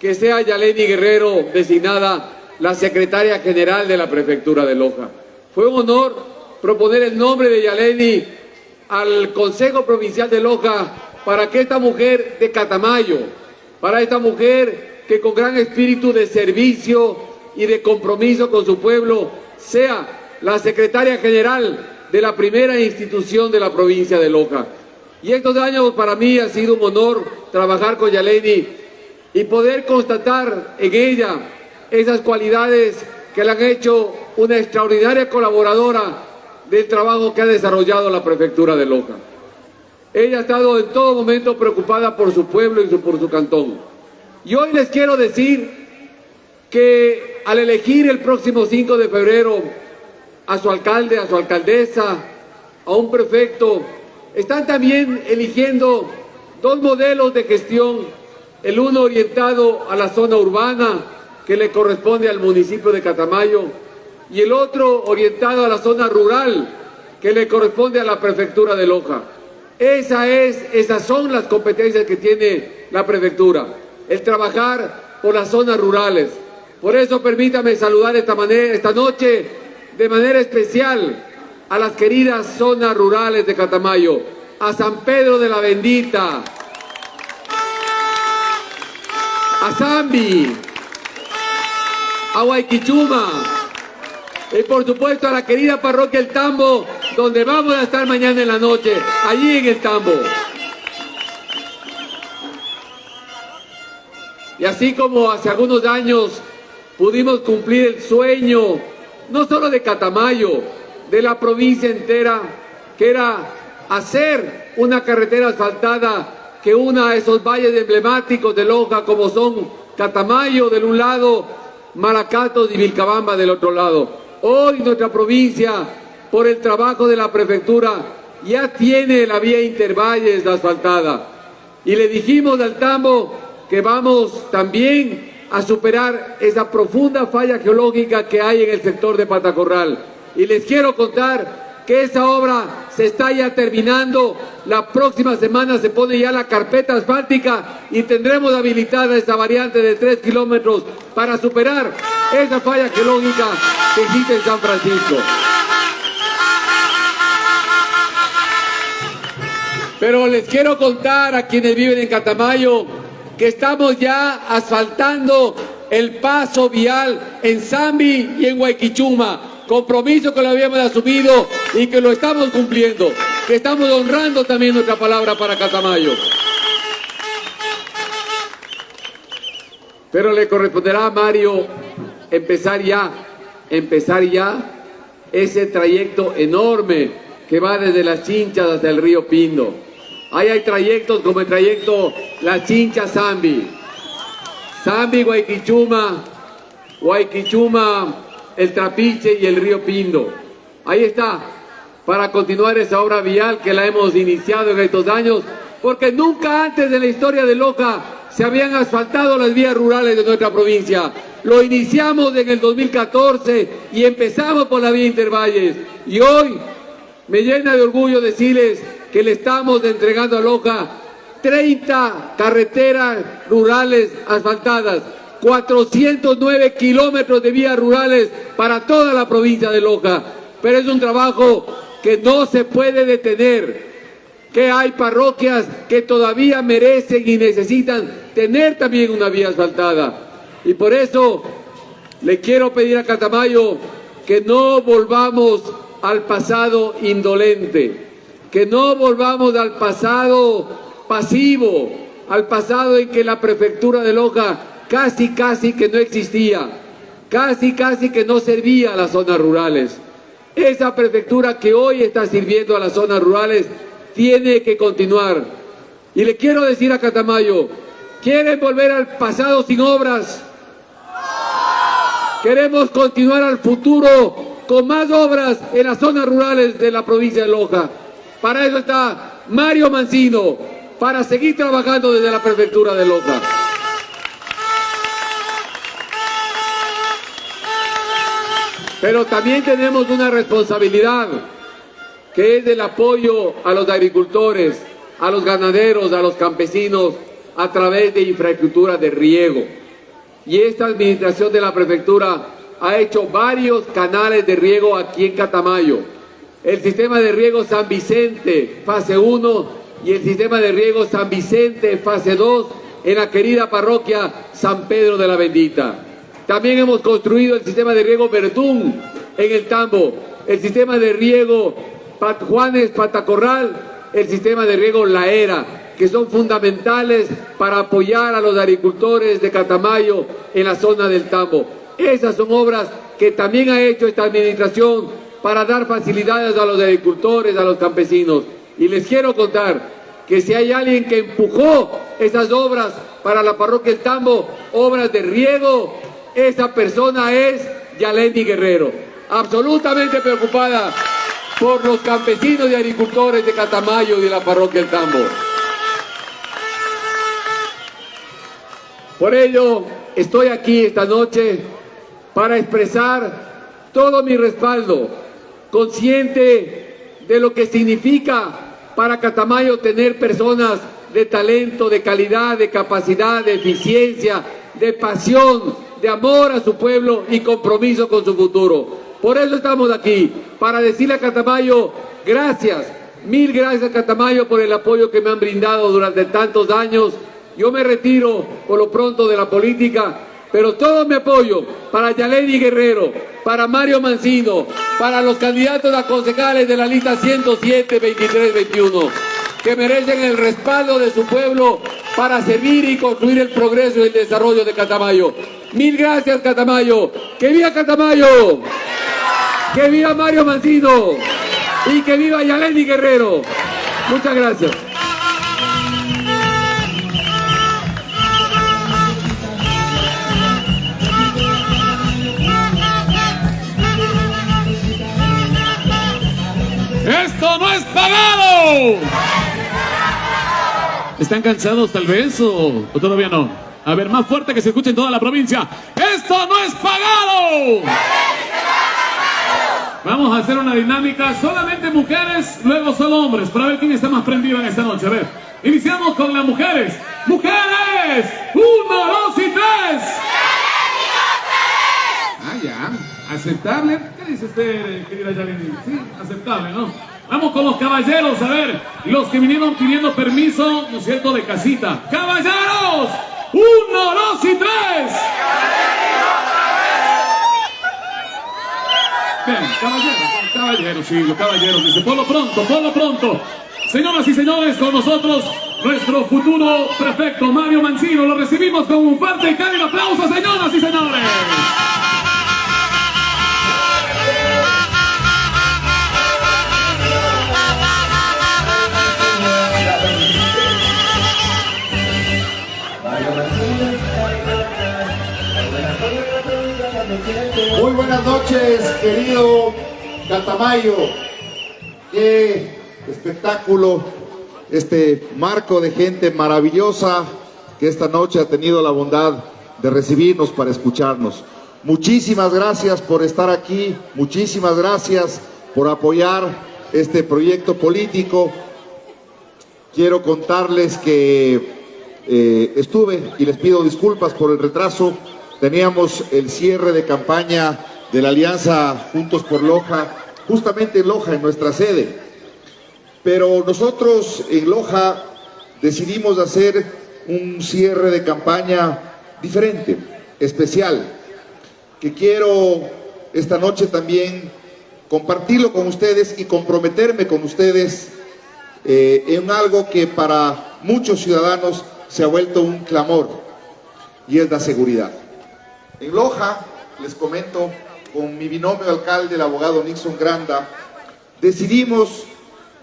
que sea Yaleni Guerrero designada la secretaria general de la Prefectura de Loja. Fue un honor proponer el nombre de Yaleni al Consejo Provincial de Loja para que esta mujer de Catamayo, para esta mujer que con gran espíritu de servicio y de compromiso con su pueblo sea la secretaria general de la primera institución de la provincia de Loja. Y estos años para mí ha sido un honor trabajar con Yaleni y poder constatar en ella esas cualidades que le han hecho una extraordinaria colaboradora del trabajo que ha desarrollado la prefectura de Loja. Ella ha estado en todo momento preocupada por su pueblo y por su cantón. Y hoy les quiero decir que al elegir el próximo 5 de febrero a su alcalde, a su alcaldesa, a un prefecto, están también eligiendo dos modelos de gestión el uno orientado a la zona urbana que le corresponde al municipio de Catamayo y el otro orientado a la zona rural que le corresponde a la prefectura de Loja. Esa es, esas son las competencias que tiene la prefectura, el trabajar por las zonas rurales. Por eso permítame saludar esta, manera, esta noche de manera especial a las queridas zonas rurales de Catamayo, a San Pedro de la Bendita, a Zambi, a Guayquichuma y por supuesto a la querida parroquia El Tambo, donde vamos a estar mañana en la noche, allí en El Tambo. Y así como hace algunos años pudimos cumplir el sueño, no solo de Catamayo, de la provincia entera, que era hacer una carretera asfaltada que una a esos valles emblemáticos de Loja como son Catamayo del un lado, Maracatos y Vilcabamba del otro lado. Hoy nuestra provincia, por el trabajo de la prefectura, ya tiene la vía Intervalles asfaltada. Y le dijimos al Tambo que vamos también a superar esa profunda falla geológica que hay en el sector de Patacorral. Y les quiero contar que esa obra se está ya terminando. La próxima semana se pone ya la carpeta asfáltica y tendremos habilitada esa variante de 3 kilómetros para superar esa falla geológica que existe en San Francisco. Pero les quiero contar a quienes viven en Catamayo que estamos ya asfaltando el paso vial en Zambi y en Huayquichuma compromiso que lo habíamos asumido y que lo estamos cumpliendo, que estamos honrando también nuestra palabra para Catamayo. Pero le corresponderá a Mario empezar ya, empezar ya ese trayecto enorme que va desde las Chinchas hasta el río Pindo. Ahí hay trayectos como el trayecto La Chincha Zambi, Zambi Guayquichuma, Guayquichuma el Trapiche y el río Pindo. Ahí está, para continuar esa obra vial que la hemos iniciado en estos años, porque nunca antes de la historia de Loja se habían asfaltado las vías rurales de nuestra provincia. Lo iniciamos en el 2014 y empezamos por la vía Intervalles. Y hoy me llena de orgullo decirles que le estamos entregando a Loja 30 carreteras rurales asfaltadas 409 kilómetros de vías rurales para toda la provincia de Loja. Pero es un trabajo que no se puede detener, que hay parroquias que todavía merecen y necesitan tener también una vía asfaltada. Y por eso le quiero pedir a Catamayo que no volvamos al pasado indolente, que no volvamos al pasado pasivo, al pasado en que la prefectura de Loja casi casi que no existía, casi casi que no servía a las zonas rurales. Esa prefectura que hoy está sirviendo a las zonas rurales tiene que continuar. Y le quiero decir a Catamayo, ¿quieren volver al pasado sin obras? Queremos continuar al futuro con más obras en las zonas rurales de la provincia de Loja. Para eso está Mario Mancino, para seguir trabajando desde la prefectura de Loja. Pero también tenemos una responsabilidad, que es del apoyo a los agricultores, a los ganaderos, a los campesinos, a través de infraestructura de riego. Y esta administración de la prefectura ha hecho varios canales de riego aquí en Catamayo. El sistema de riego San Vicente, fase 1, y el sistema de riego San Vicente, fase 2, en la querida parroquia San Pedro de la Bendita. También hemos construido el sistema de riego Verdún en el Tambo, el sistema de riego Juanes Patacorral, el sistema de riego La Era, que son fundamentales para apoyar a los agricultores de Catamayo en la zona del Tambo. Esas son obras que también ha hecho esta administración para dar facilidades a los agricultores, a los campesinos. Y les quiero contar que si hay alguien que empujó esas obras para la parroquia del Tambo, obras de riego, esa persona es Yalendi Guerrero, absolutamente preocupada por los campesinos y agricultores de Catamayo y de la parroquia El Tambo. Por ello, estoy aquí esta noche para expresar todo mi respaldo, consciente de lo que significa para Catamayo tener personas de talento, de calidad, de capacidad, de eficiencia, de pasión, de amor a su pueblo y compromiso con su futuro. Por eso estamos aquí, para decirle a Catamayo, gracias, mil gracias Catamayo por el apoyo que me han brindado durante tantos años. Yo me retiro por lo pronto de la política, pero todo mi apoyo para Yaleni Guerrero, para Mario Mancino, para los candidatos a concejales de la lista 107, 23, 21 que merecen el respaldo de su pueblo para servir y construir el progreso y el desarrollo de Catamayo. Mil gracias, Catamayo. ¡Que viva Catamayo! ¡Que viva Mario Mancino! ¡Y que viva Yaleni Guerrero! Muchas gracias. ¡Esto no es pagado! ¿Están cansados tal vez o, todavía no? A ver, más fuerte que se escuche en toda la provincia. ¡Esto no es pagado! Vamos a hacer una dinámica solamente mujeres, luego solo hombres, para ver quién está más prendido en esta noche. A ver, iniciamos con las mujeres. ¡Mujeres! ¡Uno, dos y tres! Ah, ya. ¿Aceptable? ¿Qué dice usted, querida Yalini? Sí, aceptable, ¿no? Vamos con los caballeros, a ver, los que vinieron pidiendo permiso, ¿no es cierto?, de casita. ¡Caballeros! ¡Uno, dos y tres! Bien, caballeros, caballeros, sí, los caballeros, dice, por lo pronto, por lo pronto. Señoras y señores, con nosotros, nuestro futuro prefecto Mario Mancino, lo recibimos con un fuerte y cálido aplauso, señoras y señores. Muy buenas noches, querido Catamayo. Qué espectáculo, este marco de gente maravillosa que esta noche ha tenido la bondad de recibirnos para escucharnos. Muchísimas gracias por estar aquí, muchísimas gracias por apoyar este proyecto político. Quiero contarles que eh, estuve, y les pido disculpas por el retraso, teníamos el cierre de campaña de la Alianza Juntos por Loja, justamente en Loja, en nuestra sede. Pero nosotros en Loja decidimos hacer un cierre de campaña diferente, especial, que quiero esta noche también compartirlo con ustedes y comprometerme con ustedes eh, en algo que para muchos ciudadanos se ha vuelto un clamor y es la seguridad. En Loja, les comento, con mi binomio alcalde, el abogado Nixon Granda, decidimos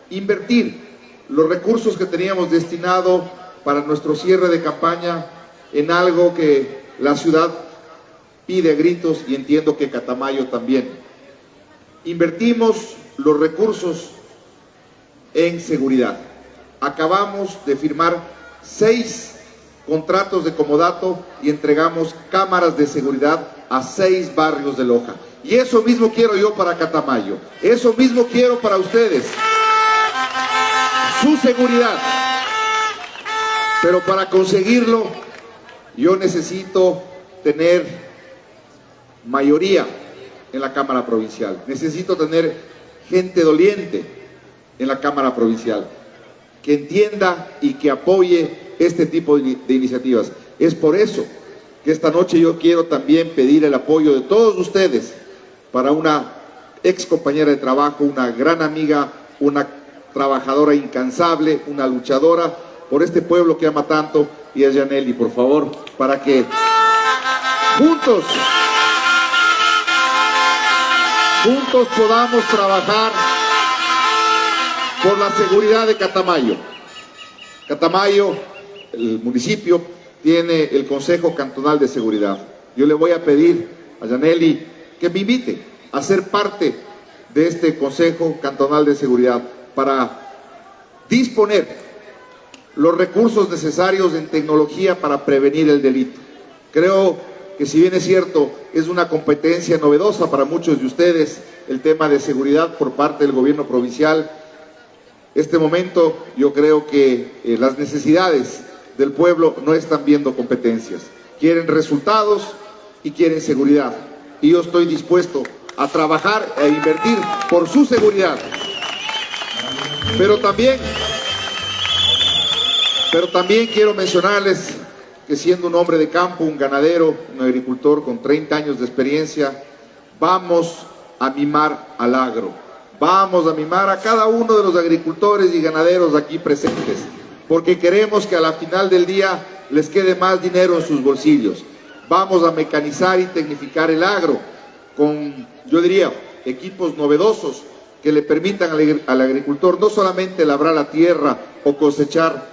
invertir los recursos que teníamos destinado para nuestro cierre de campaña en algo que la ciudad pide a gritos y entiendo que Catamayo también. Invertimos los recursos en seguridad. Acabamos de firmar seis contratos de comodato y entregamos cámaras de seguridad a seis barrios de Loja. Y eso mismo quiero yo para Catamayo. Eso mismo quiero para ustedes. Su seguridad. Pero para conseguirlo, yo necesito tener mayoría en la Cámara Provincial. Necesito tener gente doliente en la Cámara Provincial que entienda y que apoye este tipo de iniciativas. Es por eso que esta noche yo quiero también pedir el apoyo de todos ustedes para una ex compañera de trabajo, una gran amiga, una trabajadora incansable, una luchadora por este pueblo que ama tanto y es Yaneli, por favor, para que juntos, juntos podamos trabajar por la seguridad de Catamayo. Catamayo el municipio tiene el Consejo Cantonal de Seguridad. Yo le voy a pedir a Yaneli que me invite a ser parte de este Consejo Cantonal de Seguridad para disponer los recursos necesarios en tecnología para prevenir el delito. Creo que si bien es cierto, es una competencia novedosa para muchos de ustedes el tema de seguridad por parte del gobierno provincial, este momento yo creo que eh, las necesidades del pueblo no están viendo competencias. Quieren resultados y quieren seguridad. Y yo estoy dispuesto a trabajar e invertir por su seguridad. Pero también, pero también quiero mencionarles que siendo un hombre de campo, un ganadero, un agricultor con 30 años de experiencia, vamos a mimar al agro. Vamos a mimar a cada uno de los agricultores y ganaderos aquí presentes, porque queremos que a la final del día les quede más dinero en sus bolsillos. Vamos a mecanizar y tecnificar el agro con, yo diría, equipos novedosos que le permitan al agricultor no solamente labrar la tierra o cosechar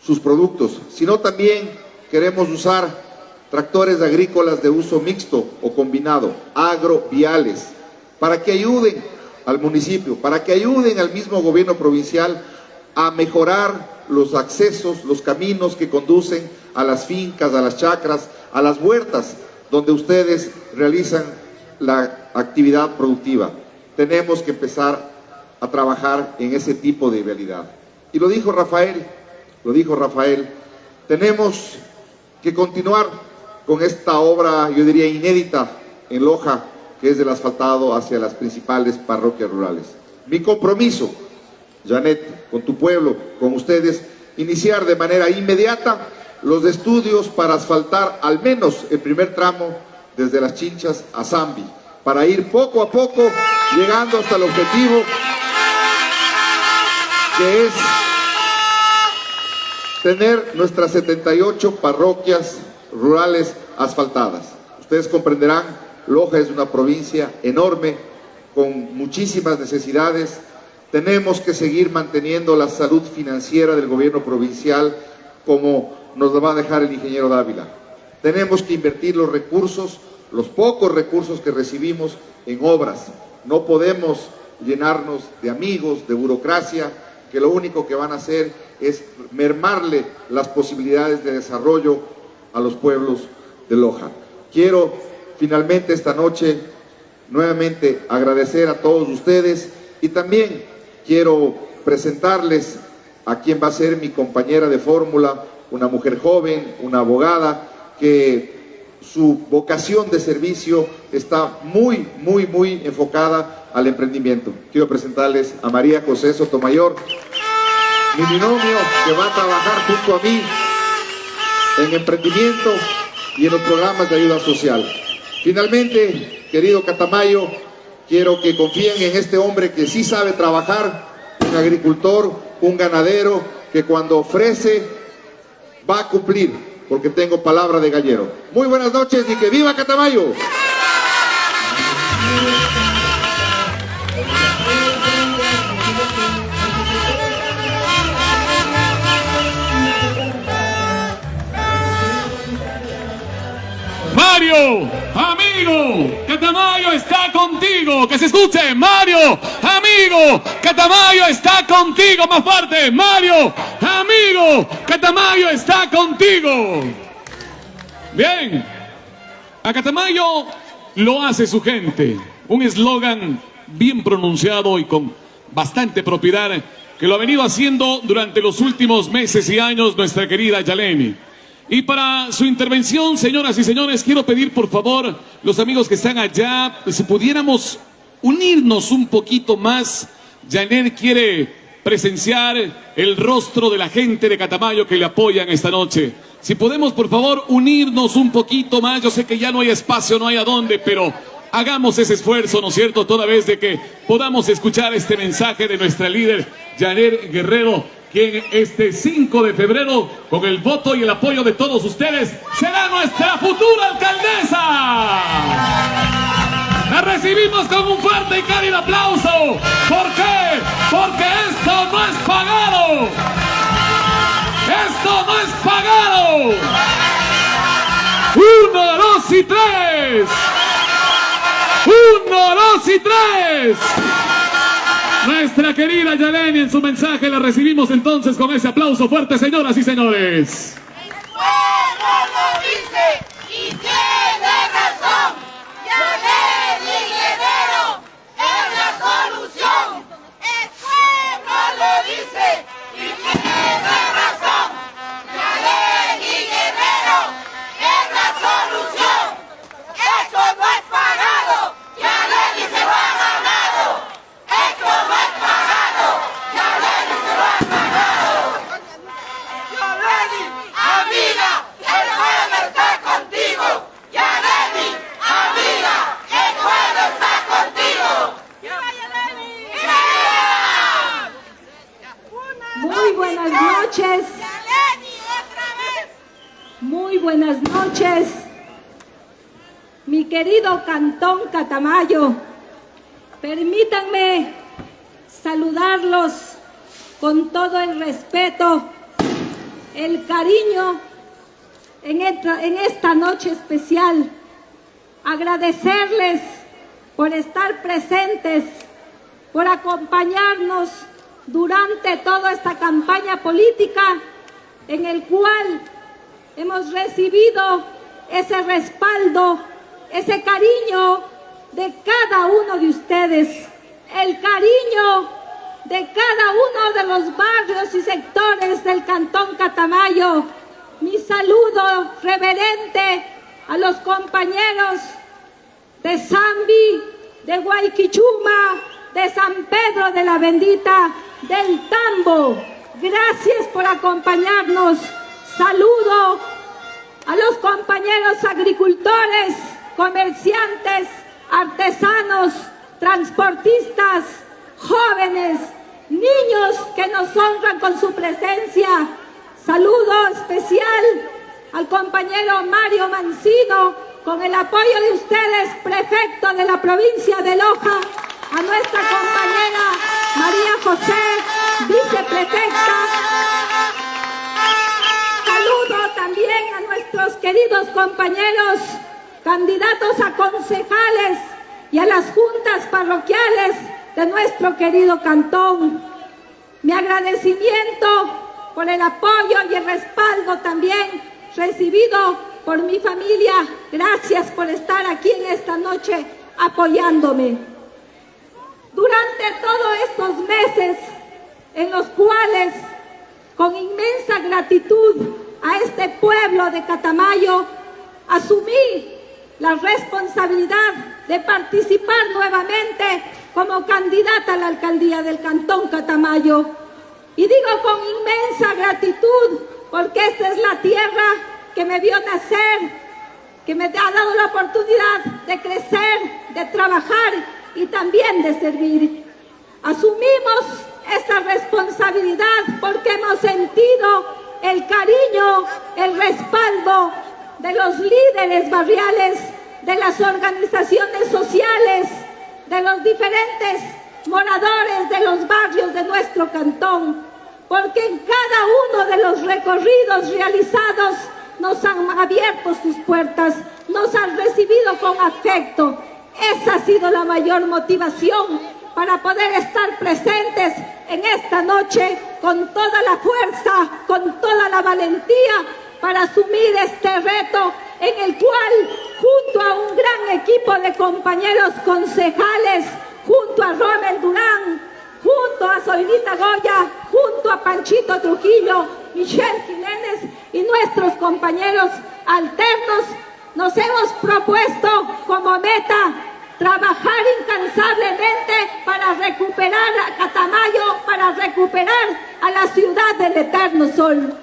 sus productos, sino también queremos usar tractores agrícolas de uso mixto o combinado, agroviales, para que ayuden al municipio, para que ayuden al mismo gobierno provincial a mejorar los accesos, los caminos que conducen a las fincas, a las chacras, a las huertas, donde ustedes realizan la actividad productiva. Tenemos que empezar a trabajar en ese tipo de realidad. Y lo dijo Rafael, lo dijo Rafael, tenemos que continuar con esta obra, yo diría, inédita en Loja, que es del asfaltado hacia las principales parroquias rurales. Mi compromiso, Janet, con tu pueblo, con ustedes, iniciar de manera inmediata los estudios para asfaltar al menos el primer tramo desde las Chinchas a Zambi, para ir poco a poco llegando hasta el objetivo que es tener nuestras 78 parroquias rurales asfaltadas. Ustedes comprenderán, Loja es una provincia enorme, con muchísimas necesidades. Tenemos que seguir manteniendo la salud financiera del gobierno provincial como nos va a dejar el ingeniero Dávila. Tenemos que invertir los recursos, los pocos recursos que recibimos en obras. No podemos llenarnos de amigos, de burocracia, que lo único que van a hacer es mermarle las posibilidades de desarrollo a los pueblos de Loja. Quiero finalmente esta noche nuevamente agradecer a todos ustedes y también quiero presentarles a quien va a ser mi compañera de fórmula, una mujer joven, una abogada, que su vocación de servicio está muy, muy, muy enfocada al emprendimiento. Quiero presentarles a María José Sotomayor, mi binomio que va a trabajar junto a mí en emprendimiento y en los programas de ayuda social. Finalmente, querido Catamayo, quiero que confíen en este hombre que sí sabe trabajar, un agricultor, un ganadero, que cuando ofrece va a cumplir, porque tengo palabra de gallero. Muy buenas noches y que viva Catamayo. Mario, amigo, Catamayo está contigo. Que se escuche, Mario, amigo, Catamayo está contigo. Más fuerte, Mario, amigo, Catamayo está contigo. Bien, a Catamayo lo hace su gente. Un eslogan bien pronunciado y con bastante propiedad que lo ha venido haciendo durante los últimos meses y años nuestra querida Yaleni. Y para su intervención, señoras y señores, quiero pedir por favor, los amigos que están allá, si pudiéramos unirnos un poquito más. Janet quiere presenciar el rostro de la gente de Catamayo que le apoyan esta noche. Si podemos, por favor, unirnos un poquito más. Yo sé que ya no hay espacio, no hay a dónde, pero hagamos ese esfuerzo, ¿no es cierto? Toda vez de que podamos escuchar este mensaje de nuestra líder, Janet Guerrero, quien este 5 de febrero, con el voto y el apoyo de todos ustedes, será nuestra futura alcaldesa. La recibimos con un fuerte y cálido aplauso. ¿Por qué? Porque esto no es pagado. Esto no es pagado. Uno, dos y tres. Uno, dos y tres. Nuestra querida Yaleni en su mensaje la recibimos entonces con ese aplauso fuerte, señoras y señores. ¡El Catamayo. Permítanme saludarlos con todo el respeto, el cariño en esta, en esta noche especial. Agradecerles por estar presentes, por acompañarnos durante toda esta campaña política en el cual hemos recibido ese respaldo, ese cariño de cada uno de ustedes, el cariño de cada uno de los barrios y sectores del Cantón Catamayo. Mi saludo reverente a los compañeros de Zambi, de Guayquichuma, de San Pedro de la Bendita, del Tambo. Gracias por acompañarnos. Saludo a los compañeros agricultores, comerciantes, artesanos, transportistas, jóvenes, niños que nos honran con su presencia. Saludo especial al compañero Mario Mancino, con el apoyo de ustedes, prefecto de la provincia de Loja, a nuestra compañera María José, viceprefecta. Saludo también a nuestros queridos compañeros candidatos a concejales y a las juntas parroquiales de nuestro querido cantón. Mi agradecimiento por el apoyo y el respaldo también recibido por mi familia. Gracias por estar aquí en esta noche apoyándome. Durante todos estos meses en los cuales con inmensa gratitud a este pueblo de Catamayo asumí la responsabilidad de participar nuevamente como candidata a la alcaldía del Cantón Catamayo. Y digo con inmensa gratitud, porque esta es la tierra que me vio nacer, que me ha dado la oportunidad de crecer, de trabajar y también de servir. Asumimos esta responsabilidad porque hemos sentido el cariño, el respaldo de los líderes barriales, de las organizaciones sociales, de los diferentes moradores de los barrios de nuestro cantón, porque en cada uno de los recorridos realizados nos han abierto sus puertas, nos han recibido con afecto. Esa ha sido la mayor motivación para poder estar presentes en esta noche con toda la fuerza, con toda la valentía para asumir este reto en el cual, junto a un gran equipo de compañeros concejales, junto a Rommel Durán, junto a Soinita Goya, junto a Panchito Trujillo, Michelle Jiménez y nuestros compañeros alternos, nos hemos propuesto como meta trabajar incansablemente para recuperar a Catamayo, para recuperar a la ciudad del eterno sol.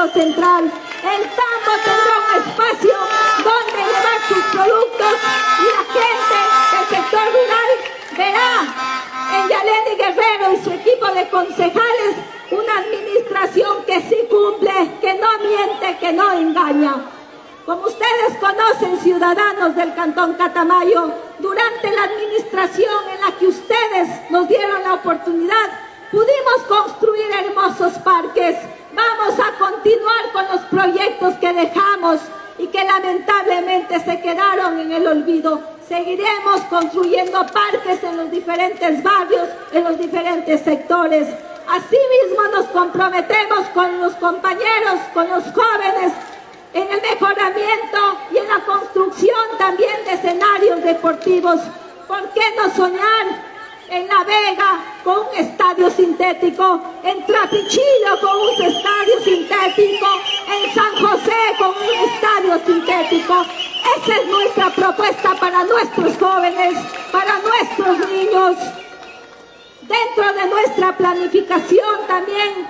Mercado central. El tambo tendrá un espacio donde llevar sus productos y la gente del sector rural verá en Yaleni Guerrero y su equipo de concejales una administración que sí cumple, que no miente, que no engaña. Como ustedes conocen, ciudadanos del Cantón Catamayo, durante la administración en la que ustedes nos dieron la oportunidad, pudimos construir hermosos parques. Quedaron en el olvido. Seguiremos construyendo parques en los diferentes barrios, en los diferentes sectores. Asimismo nos comprometemos con los compañeros, con los jóvenes, en el mejoramiento y en la construcción también de escenarios deportivos. ¿Por qué no soñar en La Vega con un estadio sintético, en Trapichillo con un estadio sintético, en San José con un estadio sintético? Esa es nuestra propuesta para nuestros jóvenes, para nuestros niños. Dentro de nuestra planificación también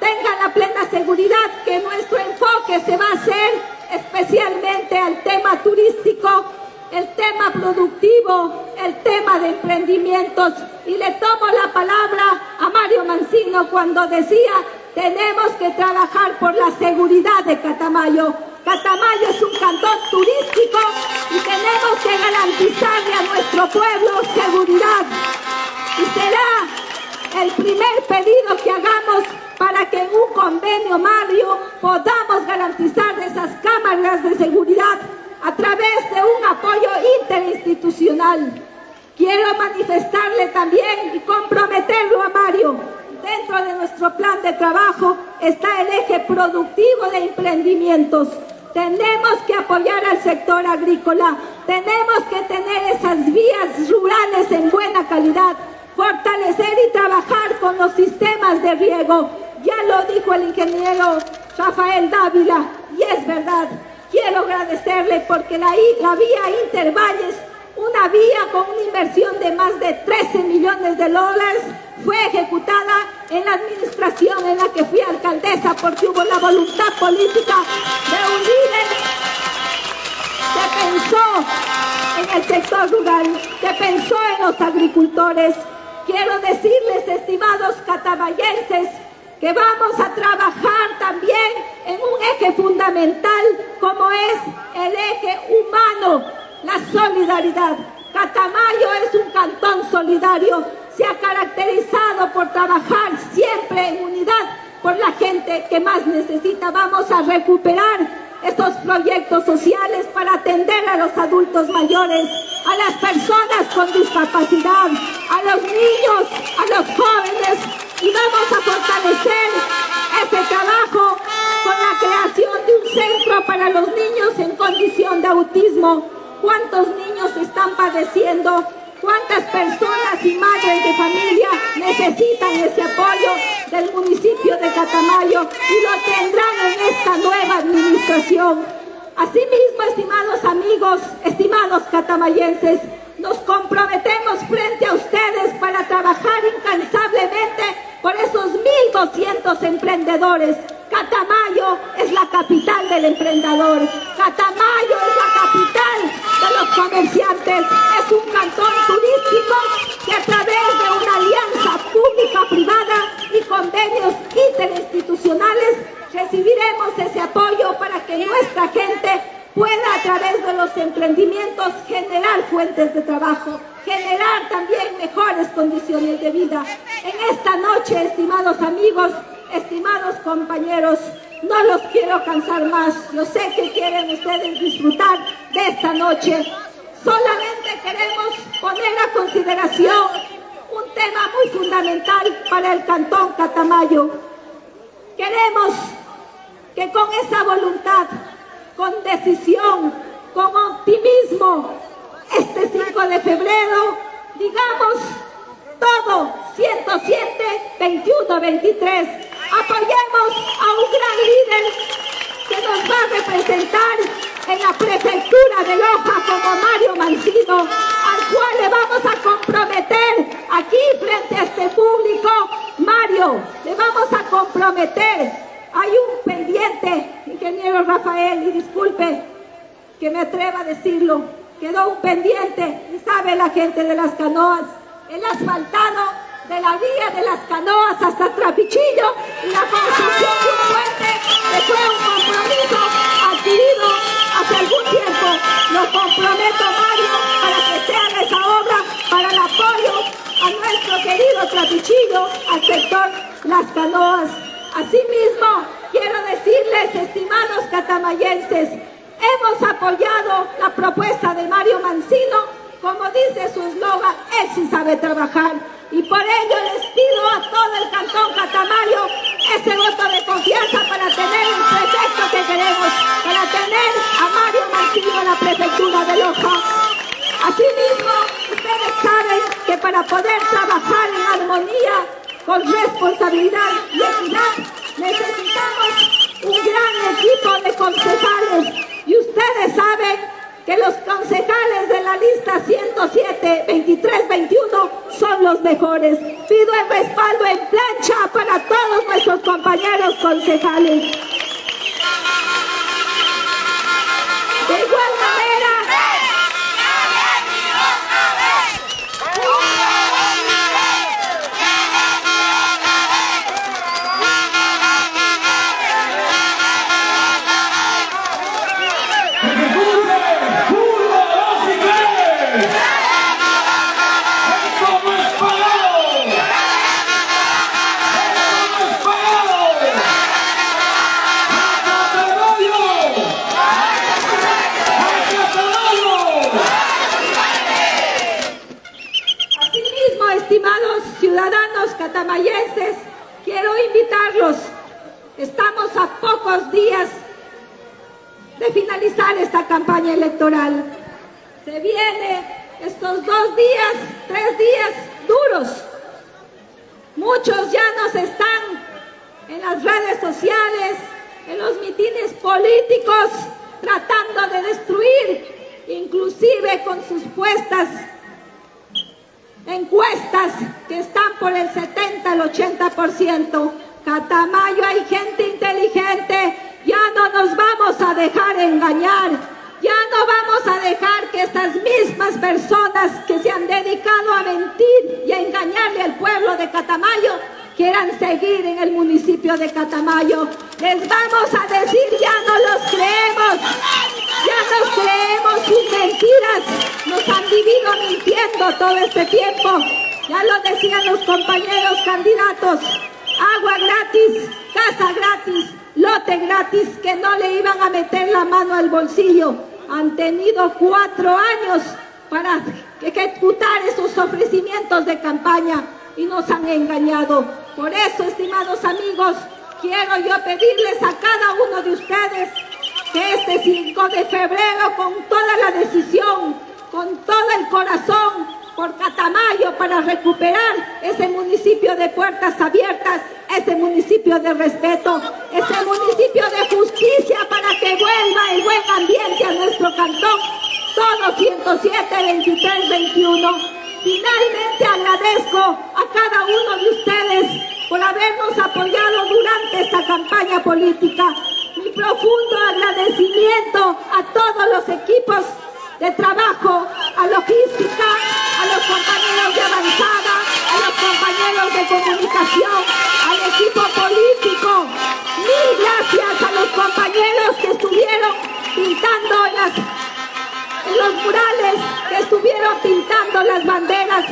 tengan la plena seguridad que nuestro enfoque se va a hacer especialmente al tema turístico, el tema productivo, el tema de emprendimientos. Y le tomo la palabra a Mario Mancino cuando decía, tenemos que trabajar por la seguridad de Catamayo. Catamayo es un cantón turístico y tenemos que garantizarle a nuestro pueblo seguridad. Y será el primer pedido que hagamos para que en un convenio, Mario, podamos garantizar esas cámaras de seguridad a través de un apoyo interinstitucional. Quiero manifestarle también y comprometerlo a Mario. Dentro de nuestro plan de trabajo está el eje productivo de emprendimientos. Tenemos que apoyar al sector agrícola, tenemos que tener esas vías rurales en buena calidad, fortalecer y trabajar con los sistemas de riego, ya lo dijo el ingeniero Rafael Dávila y es verdad. Quiero agradecerle porque la, la vía Intervalles, una vía con una inversión de más de 13 millones de dólares, fue ejecutada en la administración en la que fui alcaldesa porque hubo la voluntad política de un líder que pensó en el sector rural, que pensó en los agricultores. Quiero decirles, estimados catamayenses, que vamos a trabajar también en un eje fundamental como es el eje humano, la solidaridad. Catamayo es un cantón solidario, se ha caracterizado por trabajar siempre en unidad por la gente que más necesita. Vamos a recuperar estos proyectos sociales para atender a los adultos mayores, a las personas con discapacidad, a los niños, a los jóvenes y vamos a fortalecer este trabajo con la creación de un centro para los niños en condición de autismo. ¿Cuántos niños están padeciendo? ¿Cuántas personas y madres de familia necesitan ese apoyo del municipio de Catamayo y lo tendrán en esta nueva administración? Asimismo, estimados amigos, estimados catamayenses, nos comprometemos frente a ustedes para trabajar incansablemente por esos 1.200 emprendedores. Catamayo es la capital del emprendedor. Catamayo es la capital de los comerciantes. Es un cantón turístico que a través de una alianza pública-privada y convenios interinstitucionales recibiremos ese apoyo para que nuestra gente pueda a través de los emprendimientos generar fuentes de trabajo, generar también mejores condiciones de vida. En esta noche, estimados amigos, estimados compañeros, no los quiero cansar más. Yo sé que quieren ustedes disfrutar de esta noche. Solamente queremos poner a consideración un tema muy fundamental para el Cantón Catamayo. Queremos que con esa voluntad con decisión, con optimismo. Este 5 de febrero, digamos todo, 107, 21, 23. Apoyemos a un gran líder que nos va a representar en la prefectura de Loja como Mario Mancino, al cual le vamos a comprometer aquí frente a este público. Mario, le vamos a comprometer hay un pendiente, ingeniero Rafael, y disculpe que me atreva a decirlo, quedó un pendiente, sabe la gente de las canoas, el asfaltado de la vía de las canoas hasta Trapichillo y la construcción de un puente que fue un compromiso adquirido hace algún tiempo. Lo comprometo, Mario, para que sea esa obra para el apoyo a nuestro querido Trapichillo, al sector Las Canoas. Asimismo, quiero decirles, estimados catamayenses, hemos apoyado la propuesta de Mario Mancino, como dice su eslogan, él sí sabe trabajar. Y por ello les pido a todo el cantón Catamayo ese voto de confianza para tener el prefecto que queremos, para tener a Mario Mancino en la prefectura de Loja. Asimismo, ustedes saben que para poder trabajar en armonía con responsabilidad y equidad. Necesitamos un gran equipo de concejales y ustedes saben que los concejales de la lista 107, 23, 21 son los mejores. Pido el respaldo en plancha para todos nuestros compañeros concejales. De igual catamayenses, quiero invitarlos. Estamos a pocos días de finalizar esta campaña electoral. Se viene estos dos días, tres días duros. Muchos ya nos están en las redes sociales, en los mitines políticos, tratando de destruir, inclusive con sus puestas encuestas que están por el 70 al 80%. Catamayo hay gente inteligente, ya no nos vamos a dejar engañar, ya no vamos a dejar que estas mismas personas que se han dedicado a mentir y a engañarle al pueblo de Catamayo quieran seguir en el municipio de Catamayo. Les vamos a decir, ya no los creemos, ya nos creemos sus mentiras, nos han vivido mintiendo todo este tiempo. Ya lo decían los compañeros candidatos, agua gratis, casa gratis, lote gratis, que no le iban a meter la mano al bolsillo. Han tenido cuatro años para ejecutar esos ofrecimientos de campaña y nos han engañado. Por eso, estimados amigos, quiero yo pedirles a cada uno de ustedes que este 5 de febrero, con toda la decisión, con todo el corazón, por Catamayo para recuperar ese municipio de puertas abiertas, ese municipio de respeto, ese municipio de justicia para que vuelva el buen ambiente a nuestro cantón. Todos 107, 23, 21. Finalmente agradezco a cada uno de ustedes por habernos apoyado durante esta campaña política. Mi profundo agradecimiento a todos los equipos de trabajo, a logística, a los compañeros de avanzada, a los compañeros de comunicación, al equipo político. Mil gracias a los compañeros que estuvieron pintando las, los murales, que estuvieron pintando las banderas,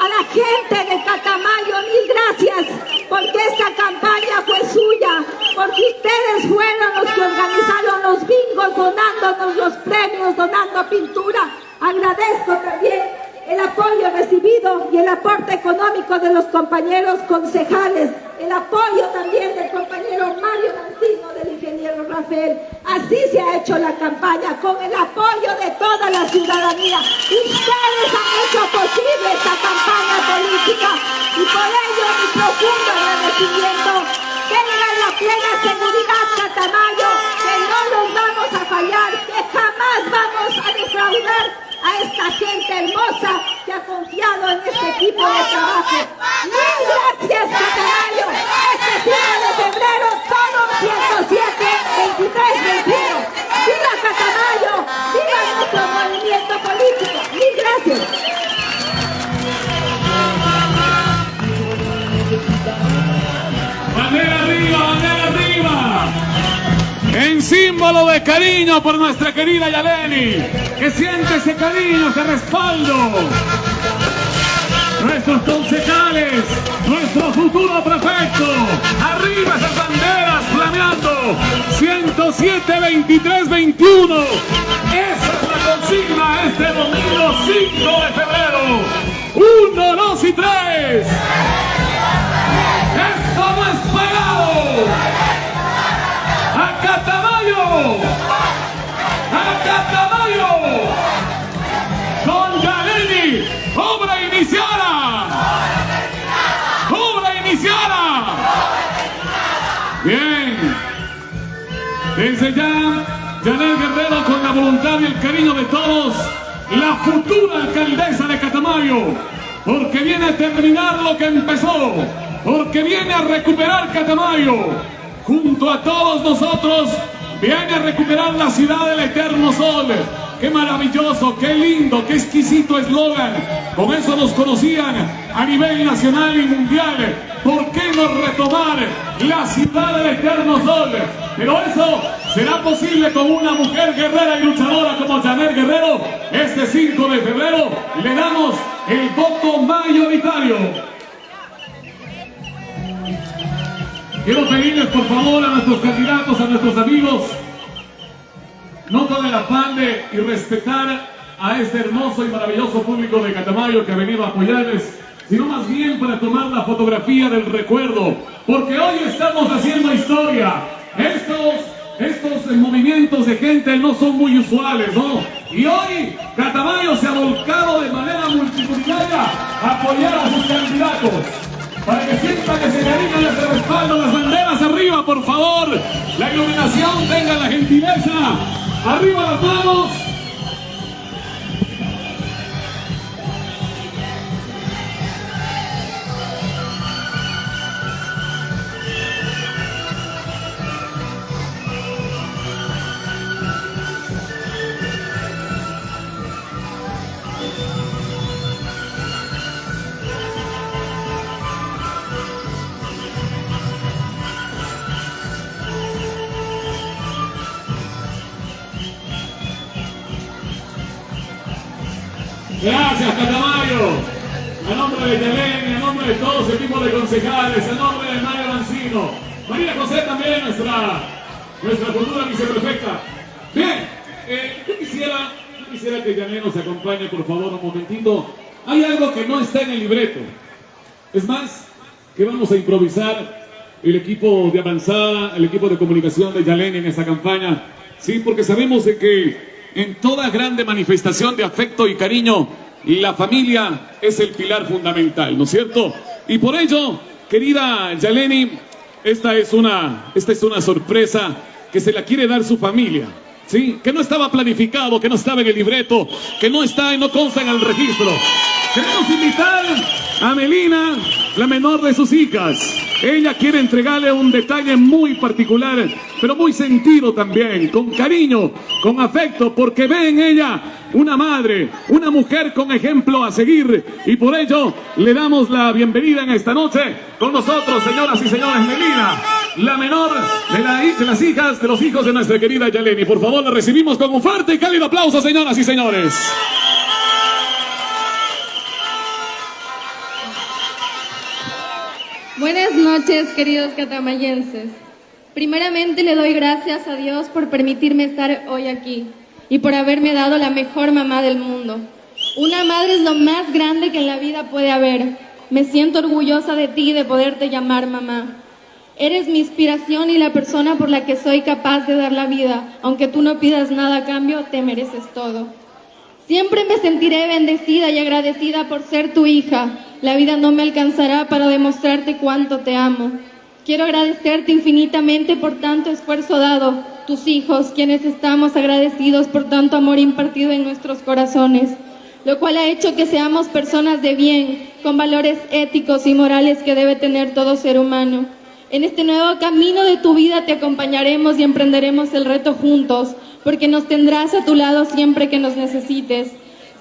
a la gente de Catamayo, mil gracias, porque esta campaña fue suya, porque ustedes fueron los que organizaron los bingos, donándonos los premios, donando pintura. Agradezco también el apoyo recibido y el aporte económico de los compañeros concejales, el apoyo también del compañero Mario Mancino, del ingeniero Rafael. Así se ha hecho la campaña, con el apoyo de toda la ciudadanía. Ustedes han hecho posible esta campaña política y por ello mi profundo agradecimiento. Tengan la plena seguridad, Catamayo, no los vamos a fallar, que jamás vamos a defraudar a esta gente hermosa que ha confiado en este equipo de trabajo. Mil gracias, Catamayo. Este 5 de febrero, todos 107, 23, 21. ¡Viva Catamayo! ¡Viva nuestro En símbolo de cariño por nuestra querida Yaleni, que siente ese cariño, ese respaldo. Nuestros concejales, nuestro futuro prefecto, arriba esas banderas flameando, 107, 23, 21. Esa es la consigna este domingo 5 de febrero. 1, 2 y 3. Catamayo! ¡A Catamayo! ¡Con Yaleni! ¡Obra iniciada! ¡Obra iniciada! Bien. Desde ya, Yanel Guerrero con la voluntad y el cariño de todos, la futura alcaldesa de Catamayo, porque viene a terminar lo que empezó, porque viene a recuperar Catamayo, junto a todos nosotros, viene a recuperar la ciudad del eterno sol. Qué maravilloso, qué lindo, qué exquisito eslogan. Con eso nos conocían a nivel nacional y mundial. ¿Por qué no retomar la ciudad del eterno sol? Pero eso será posible con una mujer guerrera y luchadora como Janet Guerrero. Este 5 de febrero le damos el voto mayoritario. Quiero pedirles por favor a nuestros candidatos, a nuestros amigos, no con el afán de y respetar a este hermoso y maravilloso público de Catamayo que ha venido a apoyarles, sino más bien para tomar la fotografía del recuerdo, porque hoy estamos haciendo historia. Estos, estos movimientos de gente no son muy usuales, ¿no? Y hoy Catamayo se ha volcado de manera multitudinaria a apoyar a sus candidatos para que sientan ese cariño y ese respaldo. Las banderas arriba, por favor. La iluminación tenga la gentileza. Arriba las manos. Nuestra, nuestra futura viceprefecta. Bien, eh, yo quisiera, quisiera que Yeleni nos acompañe, por favor, un momentito. Hay algo que no está en el libreto. Es más, que vamos a improvisar el equipo de avanzada, el equipo de comunicación de Yaleni en esta campaña. Sí, porque sabemos que en toda grande manifestación de afecto y cariño, la familia es el pilar fundamental, ¿no es cierto? Y por ello, querida Yaleni, esta es una, esta es una sorpresa que se la quiere dar su familia. ¿Sí? Que no estaba planificado, que no estaba en el libreto, que no está y no consta en el registro. Queremos invitar a Melina, la menor de sus hijas. Ella quiere entregarle un detalle muy particular, pero muy sentido también, con cariño, con afecto, porque ve en ella una madre, una mujer con ejemplo a seguir. Y por ello le damos la bienvenida en esta noche con nosotros, señoras y señores, Melina, la menor de, la- las hijas, de los hijos de nuestra querida Yaleni. Por favor, la recibimos con un fuerte y cálido aplauso, señoras y señores. Buenas noches, queridos catamayenses. Primeramente le doy gracias a Dios por permitirme estar hoy aquí y por haberme dado la mejor mamá del mundo. Una madre es lo más grande que en la vida puede haber. Me siento orgullosa de ti y de poderte llamar mamá. Eres mi inspiración y la persona por la que soy capaz de dar la vida. Aunque tú no pidas nada a cambio, te mereces todo. Siempre me sentiré bendecida y agradecida por ser tu hija. La vida no me alcanzará para demostrarte cuánto te amo. Quiero agradecerte infinitamente por tanto esfuerzo dado, tus hijos, quienes estamos agradecidos por tanto amor impartido en nuestros corazones, lo cual ha hecho que seamos personas de bien, con valores éticos y morales que debe tener todo ser humano. En este nuevo camino de tu vida te acompañaremos y emprenderemos el reto juntos, porque nos tendrás a tu lado siempre que nos necesites.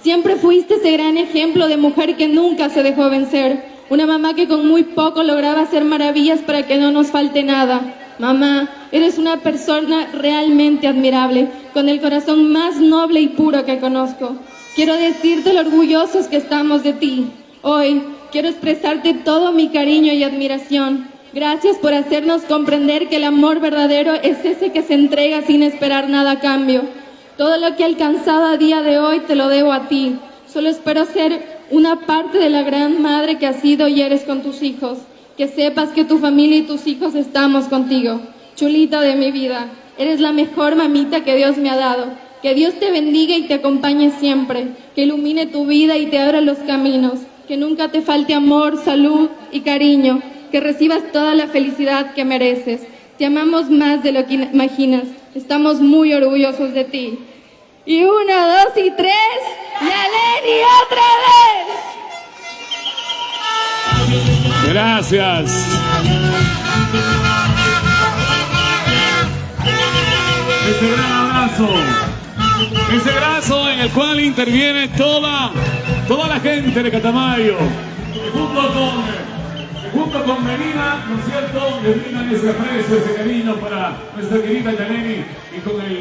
Siempre fuiste ese gran ejemplo de mujer que nunca se dejó vencer, una mamá que con muy poco lograba hacer maravillas para que no nos falte nada. Mamá, eres una persona realmente admirable, con el corazón más noble y puro que conozco. Quiero decirte lo orgullosos que estamos de ti. Hoy quiero expresarte todo mi cariño y admiración. Gracias por hacernos comprender que el amor verdadero es ese que se entrega sin esperar nada a cambio. Todo lo que he alcanzado a día de hoy te lo debo a ti. Solo espero ser una parte de la gran madre que has sido y eres con tus hijos. Que sepas que tu familia y tus hijos estamos contigo. Chulita de mi vida, eres la mejor mamita que Dios me ha dado. Que Dios te bendiga y te acompañe siempre. Que ilumine tu vida y te abra los caminos. Que nunca te falte amor, salud y cariño. Que recibas toda la felicidad que mereces. Te amamos más de lo que imaginas. Estamos muy orgullosos de ti. Y una, dos y tres. ¡Yaleni otra vez! Gracias. Ese gran abrazo. Ese abrazo en el cual interviene toda, toda la gente de Catamayo. Y junto con, junto con Melina, ¿no es cierto? Le brindan ese aprecio, ese cariño para nuestra querida Yaneni y con el